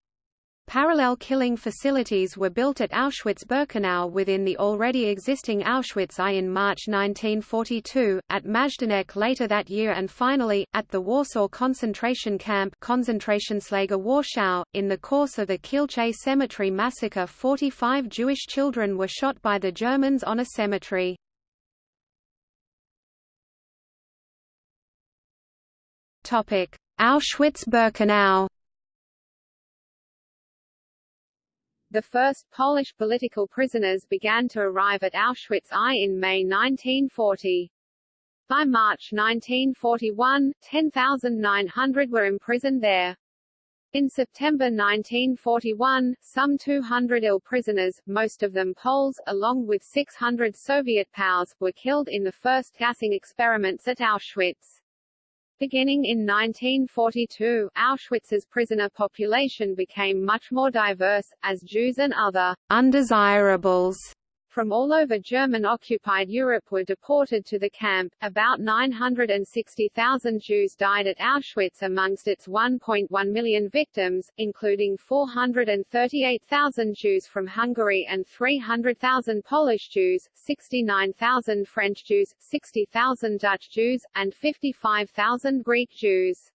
Parallel killing facilities were built at Auschwitz-Birkenau within the already existing Auschwitz I in March 1942, at Majdanek later that year and finally, at the Warsaw concentration camp Konzentrationslager Warschau. .In the course of the Kielce Cemetery massacre 45 Jewish children were shot by the Germans on a cemetery. Auschwitz-Birkenau The first Polish political prisoners began to arrive at Auschwitz I in May 1940. By March 1941, 10,900 were imprisoned there. In September 1941, some 200 ill prisoners, most of them Poles, along with 600 Soviet POWs, were killed in the first gassing experiments at Auschwitz. Beginning in 1942, Auschwitz's prisoner population became much more diverse, as Jews and other undesirables from all over German-occupied Europe were deported to the camp. About 960,000 Jews died at Auschwitz amongst its 1.1 million victims, including 438,000 Jews from Hungary and 300,000 Polish Jews, 69,000 French Jews, 60,000 Dutch Jews, and 55,000 Greek Jews.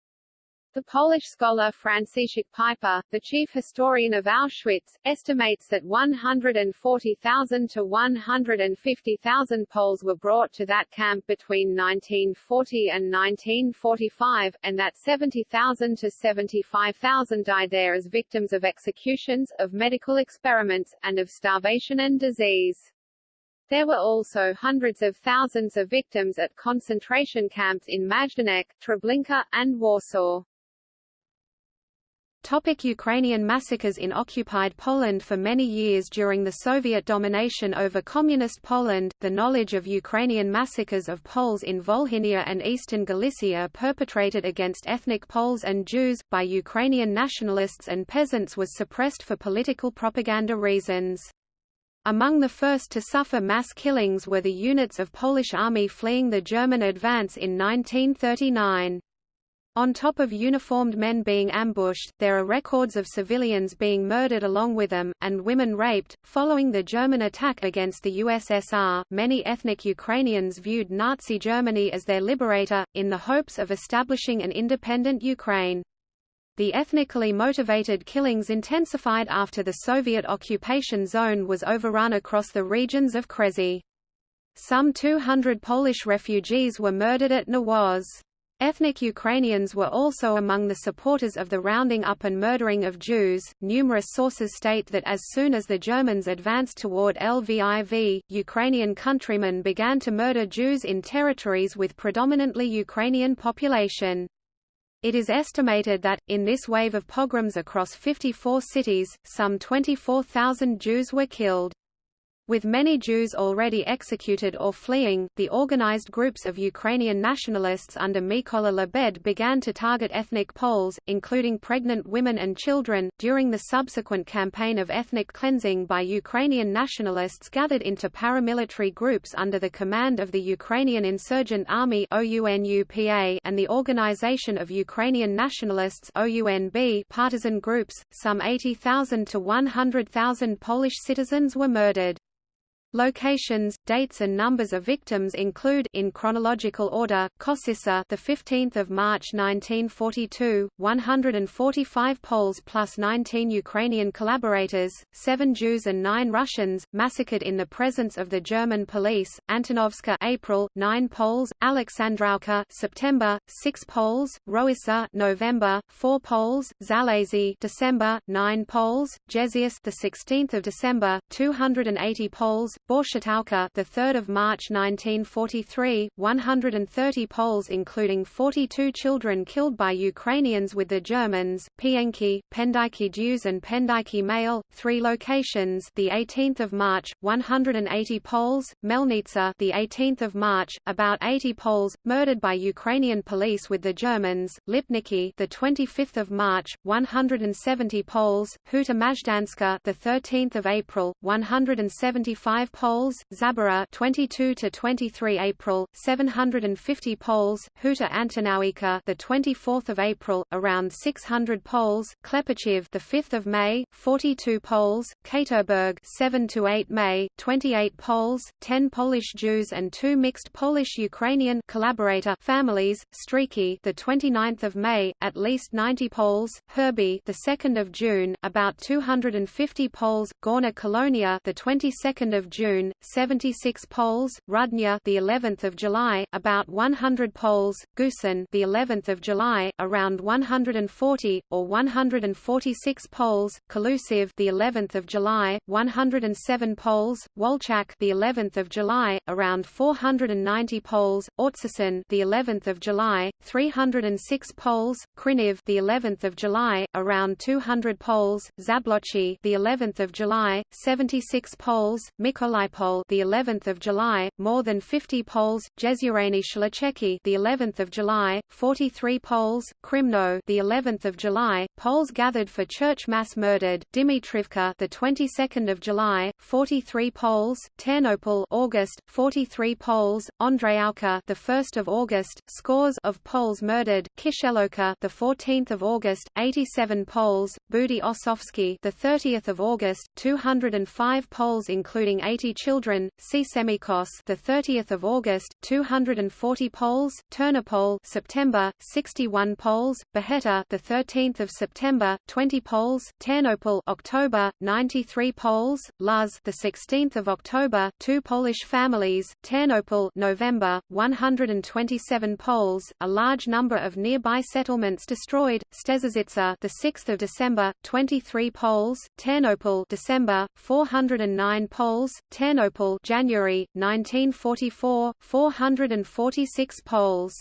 The Polish scholar Franciszek Piper, the chief historian of Auschwitz, estimates that 140,000 to 150,000 Poles were brought to that camp between 1940 and 1945, and that 70,000 to 75,000 died there as victims of executions, of medical experiments, and of starvation and disease. There were also hundreds of thousands of victims at concentration camps in Majdanek, Treblinka, and Warsaw. Topic Ukrainian massacres In occupied Poland for many years during the Soviet domination over Communist Poland, the knowledge of Ukrainian massacres of Poles in Volhynia and eastern Galicia perpetrated against ethnic Poles and Jews, by Ukrainian nationalists and peasants was suppressed for political propaganda reasons. Among the first to suffer mass killings were the units of Polish army fleeing the German advance in 1939. On top of uniformed men being ambushed, there are records of civilians being murdered along with them, and women raped. Following the German attack against the USSR, many ethnic Ukrainians viewed Nazi Germany as their liberator, in the hopes of establishing an independent Ukraine. The ethnically motivated killings intensified after the Soviet occupation zone was overrun across the regions of Kresy. Some 200 Polish refugees were murdered at Nawaz. Ethnic Ukrainians were also among the supporters of the rounding up and murdering of Jews. Numerous sources state that as soon as the Germans advanced toward Lviv, Ukrainian countrymen began to murder Jews in territories with predominantly Ukrainian population. It is estimated that, in this wave of pogroms across 54 cities, some 24,000 Jews were killed. With many Jews already executed or fleeing, the organized groups of Ukrainian nationalists under Mykola Lebed began to target ethnic Poles, including pregnant women and children. During the subsequent campaign of ethnic cleansing by Ukrainian nationalists gathered into paramilitary groups under the command of the Ukrainian Insurgent Army and the Organization of Ukrainian Nationalists partisan groups, some 80,000 to 100,000 Polish citizens were murdered. Locations, dates and numbers of victims include in chronological order: Kosysa, the 15th of March 1942, 145 Poles plus 19 Ukrainian collaborators, 7 Jews and 9 Russians massacred in the presence of the German police. Antonovska, April, 9 Poles, Alexandrowka, September, 6 Poles, Roisa, November, 4 Poles, Zalazy, December, 9 Poles, Jezius, the 16th of December, 280 Poles, Borshatowka, the 3rd of March 1943, 130 Poles including 42 children killed by Ukrainians with the Germans, Pienki, Pendyki Jews and Pendyki male, 3 locations, the 18th of March, 180 Poles, Melnitsa, the 18th of March, about 80 Poles murdered by Ukrainian police with the Germans, Lipniki, the 25th of March, 170 Poles, Huta Majdanska, the 13th of April, 175 Poles, Zabora 22 to 23 April, 750 Poles, Huta Antonowika the 24th of April, around 600 Poles, Klepachiv the 5th of May, 42 Poles, Katerberg 7 to 8 May, 28 Poles, 10 Polish Jews and 2 mixed Polish-Ukrainian collaborator families, Streaky the 29th of May, at least 90 Poles, Herbie the 2nd of June, about 250 Poles, Gorna Kolonia the 22nd of June June, 76 Poles, Rudnya the 11th of July, about 100 Poles, Gusen the 11th of July, around 140 or 146 Poles, Kalusiv the 11th of July, 107 Poles, Wolchak the 11th of July, around 490 Poles, Ortsisen the 11th of July, 306 Poles, Kriniv the 11th of July, around 200 Poles, Zablochi the 11th of July, 76 Poles, Mikola Nikolai the 11th of July, more than 50 Poles, Jezurani Shlacheki the 11th of July, 43 Poles, Krimno the 11th of July, Poles gathered for church mass murdered, Dimitrivka the 22nd of July, 43 Poles, Ternopil August, 43 Poles, Ondreyauka the 1st of August, scores of Poles murdered, Kisheloka the 14th of August, 87 Poles, Budi Osowski the 30th of August, 205 Poles including 80 20 children. See Semikos, the 30th of August, 240 Poles, Ternopol, September, 61 Poles, Beheta, the 13th of September, 20 Poles, Ternopil, October, 93 Poles, Luz, the 16th of October, two Polish families, Ternopil, November, 127 Poles, a large number of nearby settlements destroyed, Stezhezice, the 6th of December, 23 Poles, Ternopil, December, 409 Poles, Ternopil, January 1944, 446 Poles.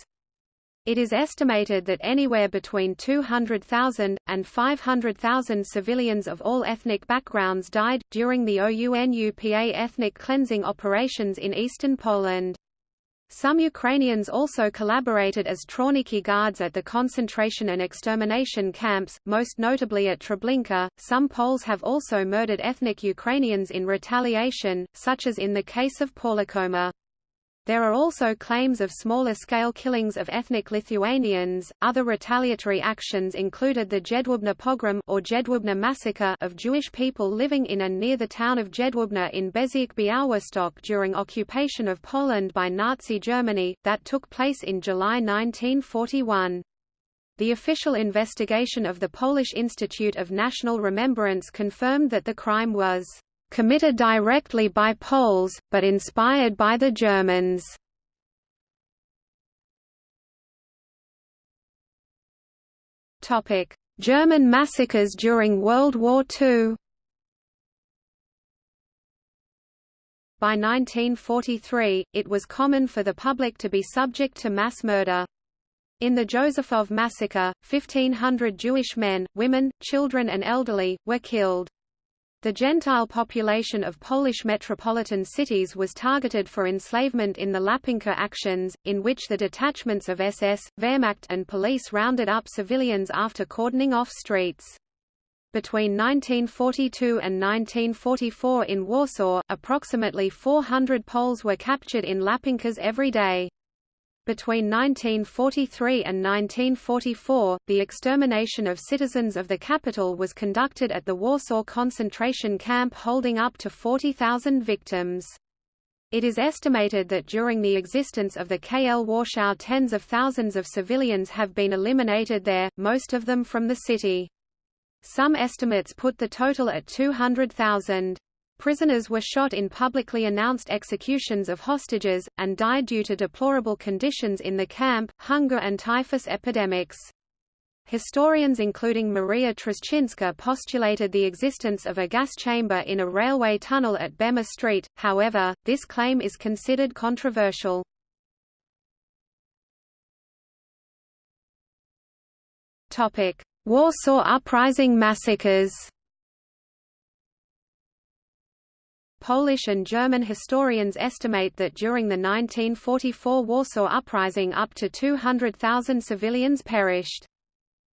It is estimated that anywhere between 200,000, and 500,000 civilians of all ethnic backgrounds died, during the OUNUPA ethnic cleansing operations in eastern Poland. Some Ukrainians also collaborated as Trawniki guards at the concentration and extermination camps, most notably at Treblinka. Some Poles have also murdered ethnic Ukrainians in retaliation, such as in the case of Pawłokoma. There are also claims of smaller-scale killings of ethnic Lithuanians. Other retaliatory actions included the Jedwabne pogrom or Jedwabne massacre of Jewish people living in and near the town of Jedwabne in Bezirk Białystok during occupation of Poland by Nazi Germany, that took place in July 1941. The official investigation of the Polish Institute of National Remembrance confirmed that the crime was committed directly by Poles, but inspired by the Germans. German massacres during World War II By 1943, it was common for the public to be subject to mass murder. In the Józefów massacre, 1,500 Jewish men, women, children and elderly, were killed. The Gentile population of Polish metropolitan cities was targeted for enslavement in the łapanka actions, in which the detachments of SS, Wehrmacht and police rounded up civilians after cordoning off streets. Between 1942 and 1944 in Warsaw, approximately 400 Poles were captured in łapankas every day. Between 1943 and 1944, the extermination of citizens of the capital was conducted at the Warsaw concentration camp holding up to 40,000 victims. It is estimated that during the existence of the KL Warschau tens of thousands of civilians have been eliminated there, most of them from the city. Some estimates put the total at 200,000. Prisoners were shot in publicly announced executions of hostages, and died due to deplorable conditions in the camp, hunger and typhus epidemics. Historians including Maria Trzcińska postulated the existence of a gas chamber in a railway tunnel at Bema Street, however, this claim is considered controversial. Warsaw Uprising massacres Polish and German historians estimate that during the 1944 Warsaw Uprising up to 200,000 civilians perished.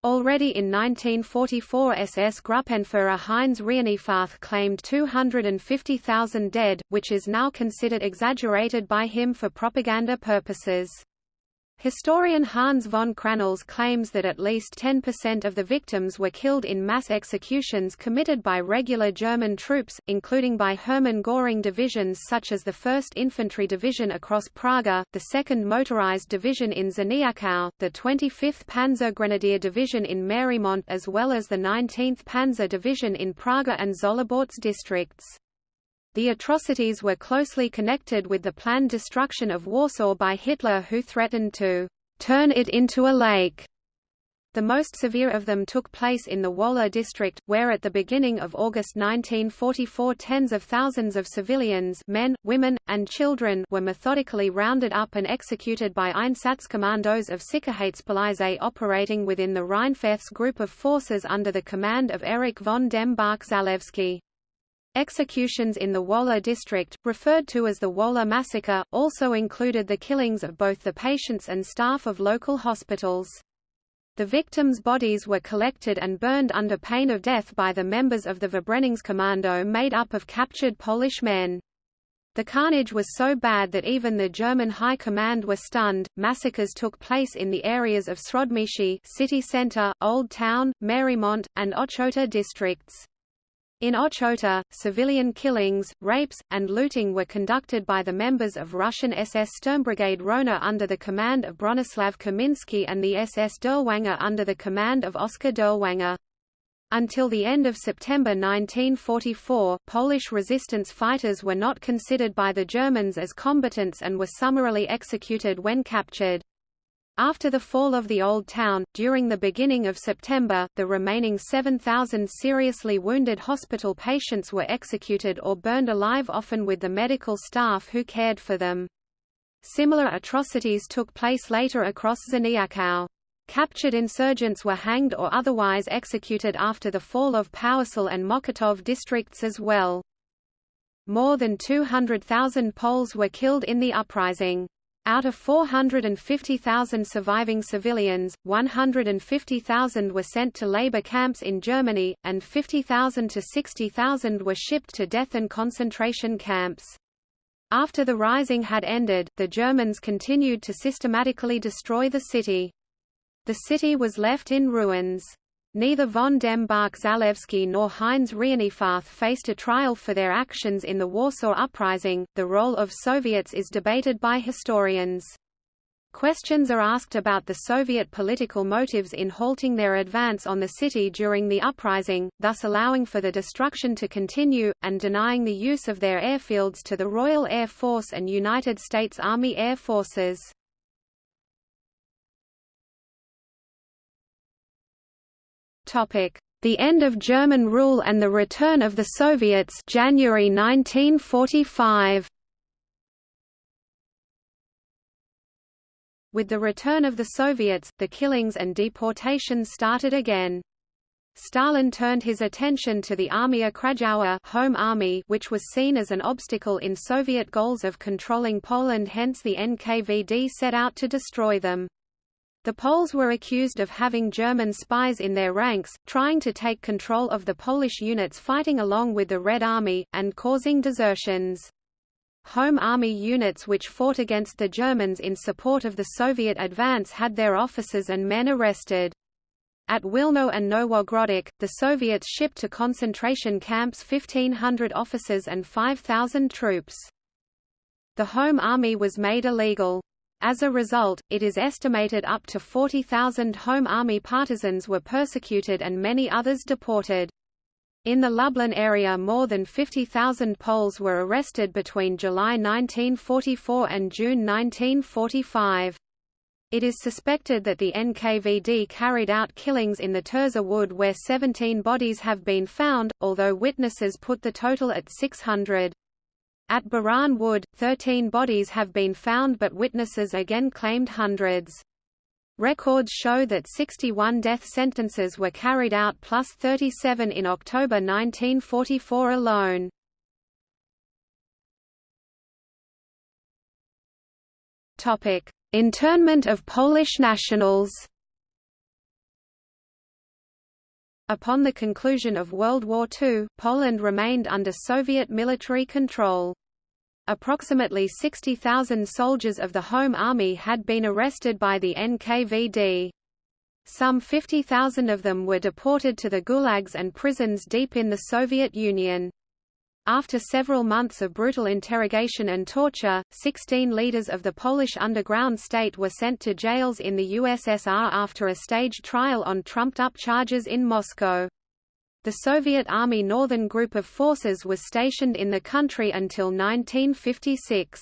Already in 1944 SS Gruppenführer Heinz Reinefarth claimed 250,000 dead, which is now considered exaggerated by him for propaganda purposes. Historian Hanns von Krannhals claims that at least 10% of the victims were killed in mass executions committed by regular German troops, including by Hermann Göring divisions such as the 1st Infantry Division across Praga, the 2nd Motorized Division in Czerniaków, the 25th Panzer Grenadier Division in Marymont as well as the 19th Panzer Division in Praga and Żoliborz districts. The atrocities were closely connected with the planned destruction of Warsaw by Hitler who threatened to turn it into a lake. The most severe of them took place in the Wola district, where at the beginning of August 1944 tens of thousands of civilians men, women, and children were methodically rounded up and executed by Einsatzkommandos of Sicherheitspolizei operating within the Reinefarth group of forces under the command of Erich von dem Bach Zelewski. Executions in the Wola district, referred to as the Wola massacre, also included the killings of both the patients and staff of local hospitals. The victims' bodies were collected and burned under pain of death by the members of the Verbrennungskommando made up of captured Polish men. The carnage was so bad that even the German High Command were stunned. Massacres took place in the areas of Śródmieście, city center, Old Town, Marymont, and Ochota districts. In Ochota, civilian killings, rapes, and looting were conducted by the members of Russian SS Sturmbrigade Rona under the command of Bronislav Kaminsky and the SS Dirlewanger under the command of Oskar Dirlewanger. Until the end of September 1944, Polish resistance fighters were not considered by the Germans as combatants and were summarily executed when captured. After the fall of the Old Town, during the beginning of September, the remaining 7,000 seriously wounded hospital patients were executed or burned alive often with the medical staff who cared for them. Similar atrocities took place later across Czerniaków. Captured insurgents were hanged or otherwise executed after the fall of Powiśle and Mokotów districts as well. More than 200,000 Poles were killed in the uprising. Out of 450,000 surviving civilians, 150,000 were sent to labor camps in Germany, and 50,000 to 60,000 were shipped to death and concentration camps. After the rising had ended, the Germans continued to systematically destroy the city. The city was left in ruins. Neither von dem Bach Zelewski nor Heinz Reinefarth faced a trial for their actions in the Warsaw Uprising. The role of Soviets is debated by historians. Questions are asked about the Soviet political motives in halting their advance on the city during the uprising, thus allowing for the destruction to continue, and denying the use of their airfields to the Royal Air Force and United States Army Air Forces. The end of German rule and the return of the Soviets January 1945. With the return of the Soviets, the killings and deportations started again. Stalin turned his attention to the Armia Krajowa home army which was seen as an obstacle in Soviet goals of controlling Poland hence the NKVD set out to destroy them. The Poles were accused of having German spies in their ranks, trying to take control of the Polish units fighting along with the Red Army, and causing desertions. Home Army units which fought against the Germans in support of the Soviet advance had their officers and men arrested. At Wilno and Nowogródek, the Soviets shipped to concentration camps 1,500 officers and 5,000 troops. The Home Army was made illegal. As a result, it is estimated up to 40,000 Home Army partisans were persecuted and many others deported. In the Lublin area more than 50,000 Poles were arrested between July 1944 and June 1945. It is suspected that the NKVD carried out killings in the Turza Wood where 17 bodies have been found, although witnesses put the total at 600. At Baran Wood, 13 bodies have been found but witnesses again claimed hundreds. Records show that 61 death sentences were carried out plus 37 in October 1944 alone. Topic: Internment of Polish nationals Upon the conclusion of World War II, Poland remained under Soviet military control. Approximately 60,000 soldiers of the Home Army had been arrested by the NKVD. Some 50,000 of them were deported to the gulags and prisons deep in the Soviet Union. After several months of brutal interrogation and torture, 16 leaders of the Polish underground state were sent to jails in the USSR after a staged trial on trumped-up charges in Moscow. The Soviet Army Northern Group of Forces was stationed in the country until 1956.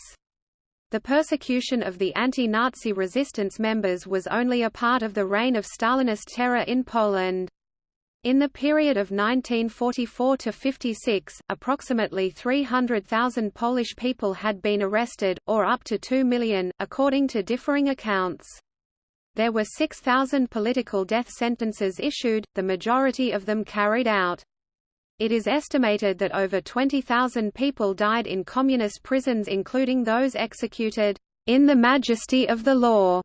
The persecution of the anti-Nazi resistance members was only a part of the reign of Stalinist terror in Poland. In the period of 1944 to 56, approximately 300,000 Polish people had been arrested, or up to 2 million, according to differing accounts. There were 6,000 political death sentences issued, the majority of them carried out. It is estimated that over 20,000 people died in communist prisons including those executed in the majesty of the law,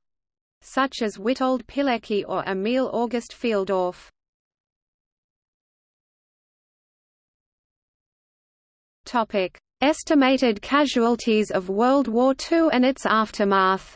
such as Witold Pilecki or Emil August Fieldorf. Estimated casualties of World War II and its aftermath.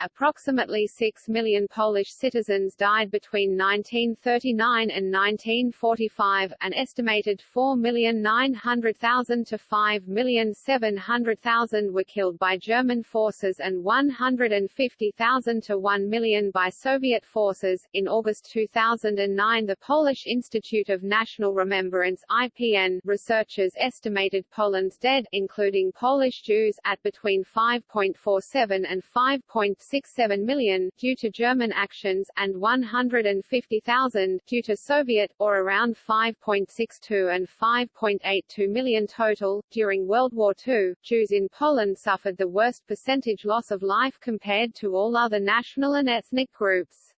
Approximately 6 million Polish citizens died between 1939 and 1945, an estimated 4,900,000 to 5,700,000 were killed by German forces and 150,000 to 1 million by Soviet forces. In August 2009, the Polish Institute of National Remembrance (IPN) researchers estimated Poland's dead, including Polish Jews, at between 5.47 and 5.6 1.67 million due to German actions, and 150,000 due to Soviet, or around 5.62 and 5.82 million total. During World War II, Jews in Poland suffered the worst percentage loss of life compared to all other national and ethnic groups.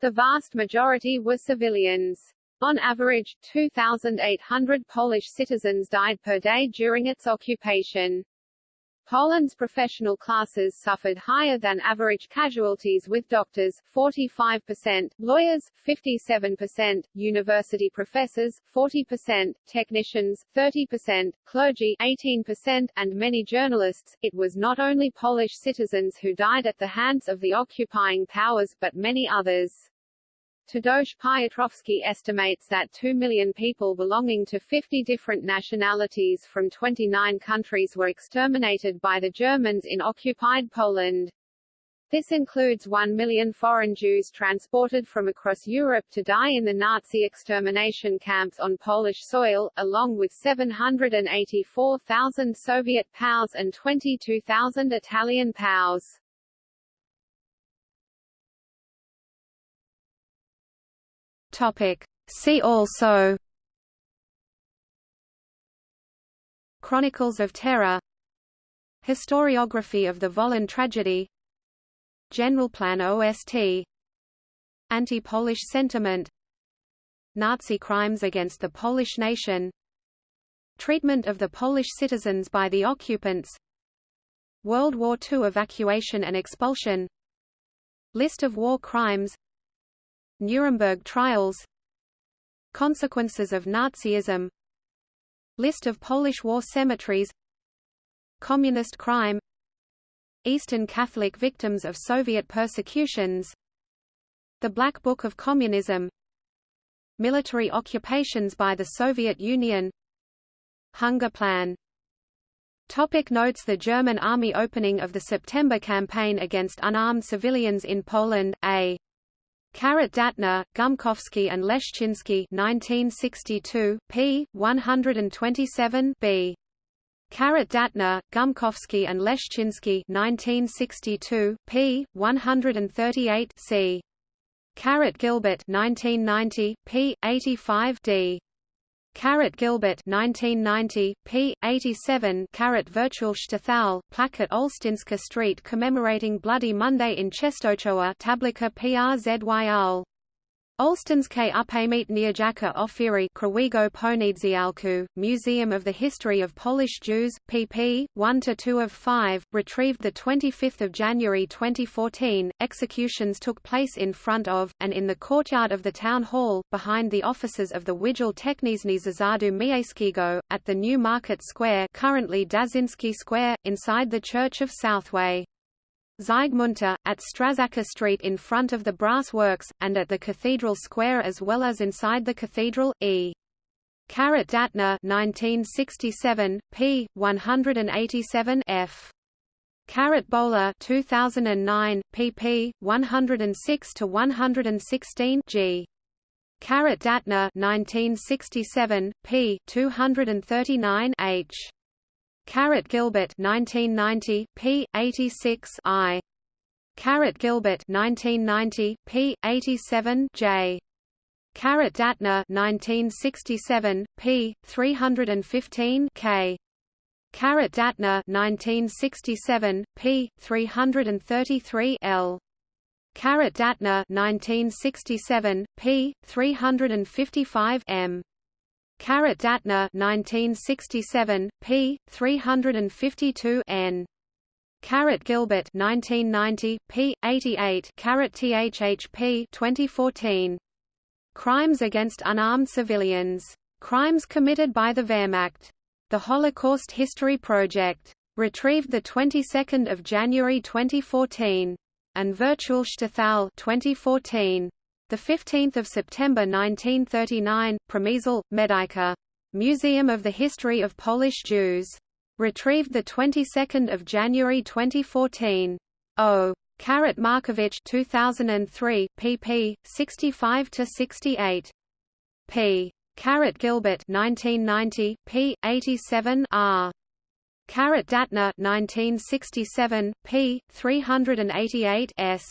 The vast majority were civilians. On average, 2,800 Polish citizens died per day during its occupation. Poland's professional classes suffered higher than average casualties with doctors 45%, lawyers 57%, university professors 40%, technicians 30%, clergy 18%, and many journalists. It was not only Polish citizens who died at the hands of the occupying powers but many others. Tadeusz Piotrowski estimates that 2 million people belonging to 50 different nationalities from 29 countries were exterminated by the Germans in occupied Poland. This includes 1 million foreign Jews transported from across Europe to die in the Nazi extermination camps on Polish soil, along with 784,000 Soviet POWs and 22,000 Italian POWs. Topic. See also Chronicles of Terror Historiography of the Volyn tragedy Generalplan OST Anti-Polish sentiment Nazi crimes against the Polish nation Treatment of the Polish citizens by the occupants World War II evacuation and expulsion List of war crimes Nuremberg trials. Consequences of Nazism. List of Polish war cemeteries. Communist crime. Eastern Catholic victims of Soviet persecutions. The Black Book of Communism. Military occupations by the Soviet Union. Hunger Plan. Topic notes. The German army opening of the September campaign against unarmed civilians in Poland, A. Karat Datner, Gumkowski and Leszczynski 1962, p. 127 b. Karat Datner, Gumkowski and Leszczynski 1962, p. 138 c. Carat Gilbert 1990, p. 85 d. Carat Gilbert 1990, p. 87 Carat Virtual Shtetl, plaque at Olsztynska Street commemorating Bloody Monday in Czestochowa Tablica PRZYL. Olsztyńskie Upamiętniająca Ofiri Krwawego Poniedziałku, Museum of the History of Polish Jews, pp. 1–2 of 5, retrieved 25 January 2014. Executions took place in front of, and in the courtyard of the town hall, behind the offices of the Wydział Techniczny Zarządu Miejskiego, at the New Market Square currently Daszyński Square, inside the Church of Southway. Zygmunta, at Strażacka Street in front of the brass works, and at the Cathedral Square as well as inside the cathedral, e. Karat Datner 1967, p. 187 f. Karat Böhler 2009, pp. 106 to 116 g. Karat Datner 1967, p. 239 h. Carat Gilbert 1990 p. 86 I. Carat Gilbert 1990 p. 87 J. Carat Datner 1967 p. 315 K. Carat Datner 1967 p. 333 L. Carat Datner 1967 p. 355 M Carat Datner 1967, p. 352 n. Carat Gilbert 1990, p. 88 Carat THHP 2014. Crimes against unarmed civilians. Crimes committed by the Wehrmacht. The Holocaust History Project. Retrieved the 22nd of January 2014. and Virtual Virtualstäthal 2014. The 15th of September 1939, Przemysl, Medyka. Museum of the History of Polish Jews. Retrieved the 22nd of January 2014. O. Carat Markovich 2003, pp. 65 to 68. P. Carat Gilbert 1990, p. 87 r. Carat Datner 1967, p. 388 s.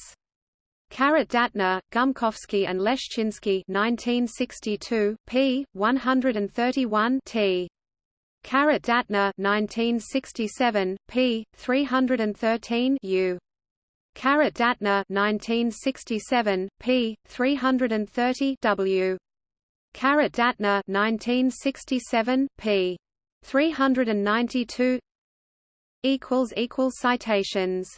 Carat Datner, Gumkowski and Leszczynski 1962, p. 131 t. Carat Datner 1967, p. 313 u. Carat Datner 1967, p. 330 w. Carat Datner 1967, p. 392 equals equals citations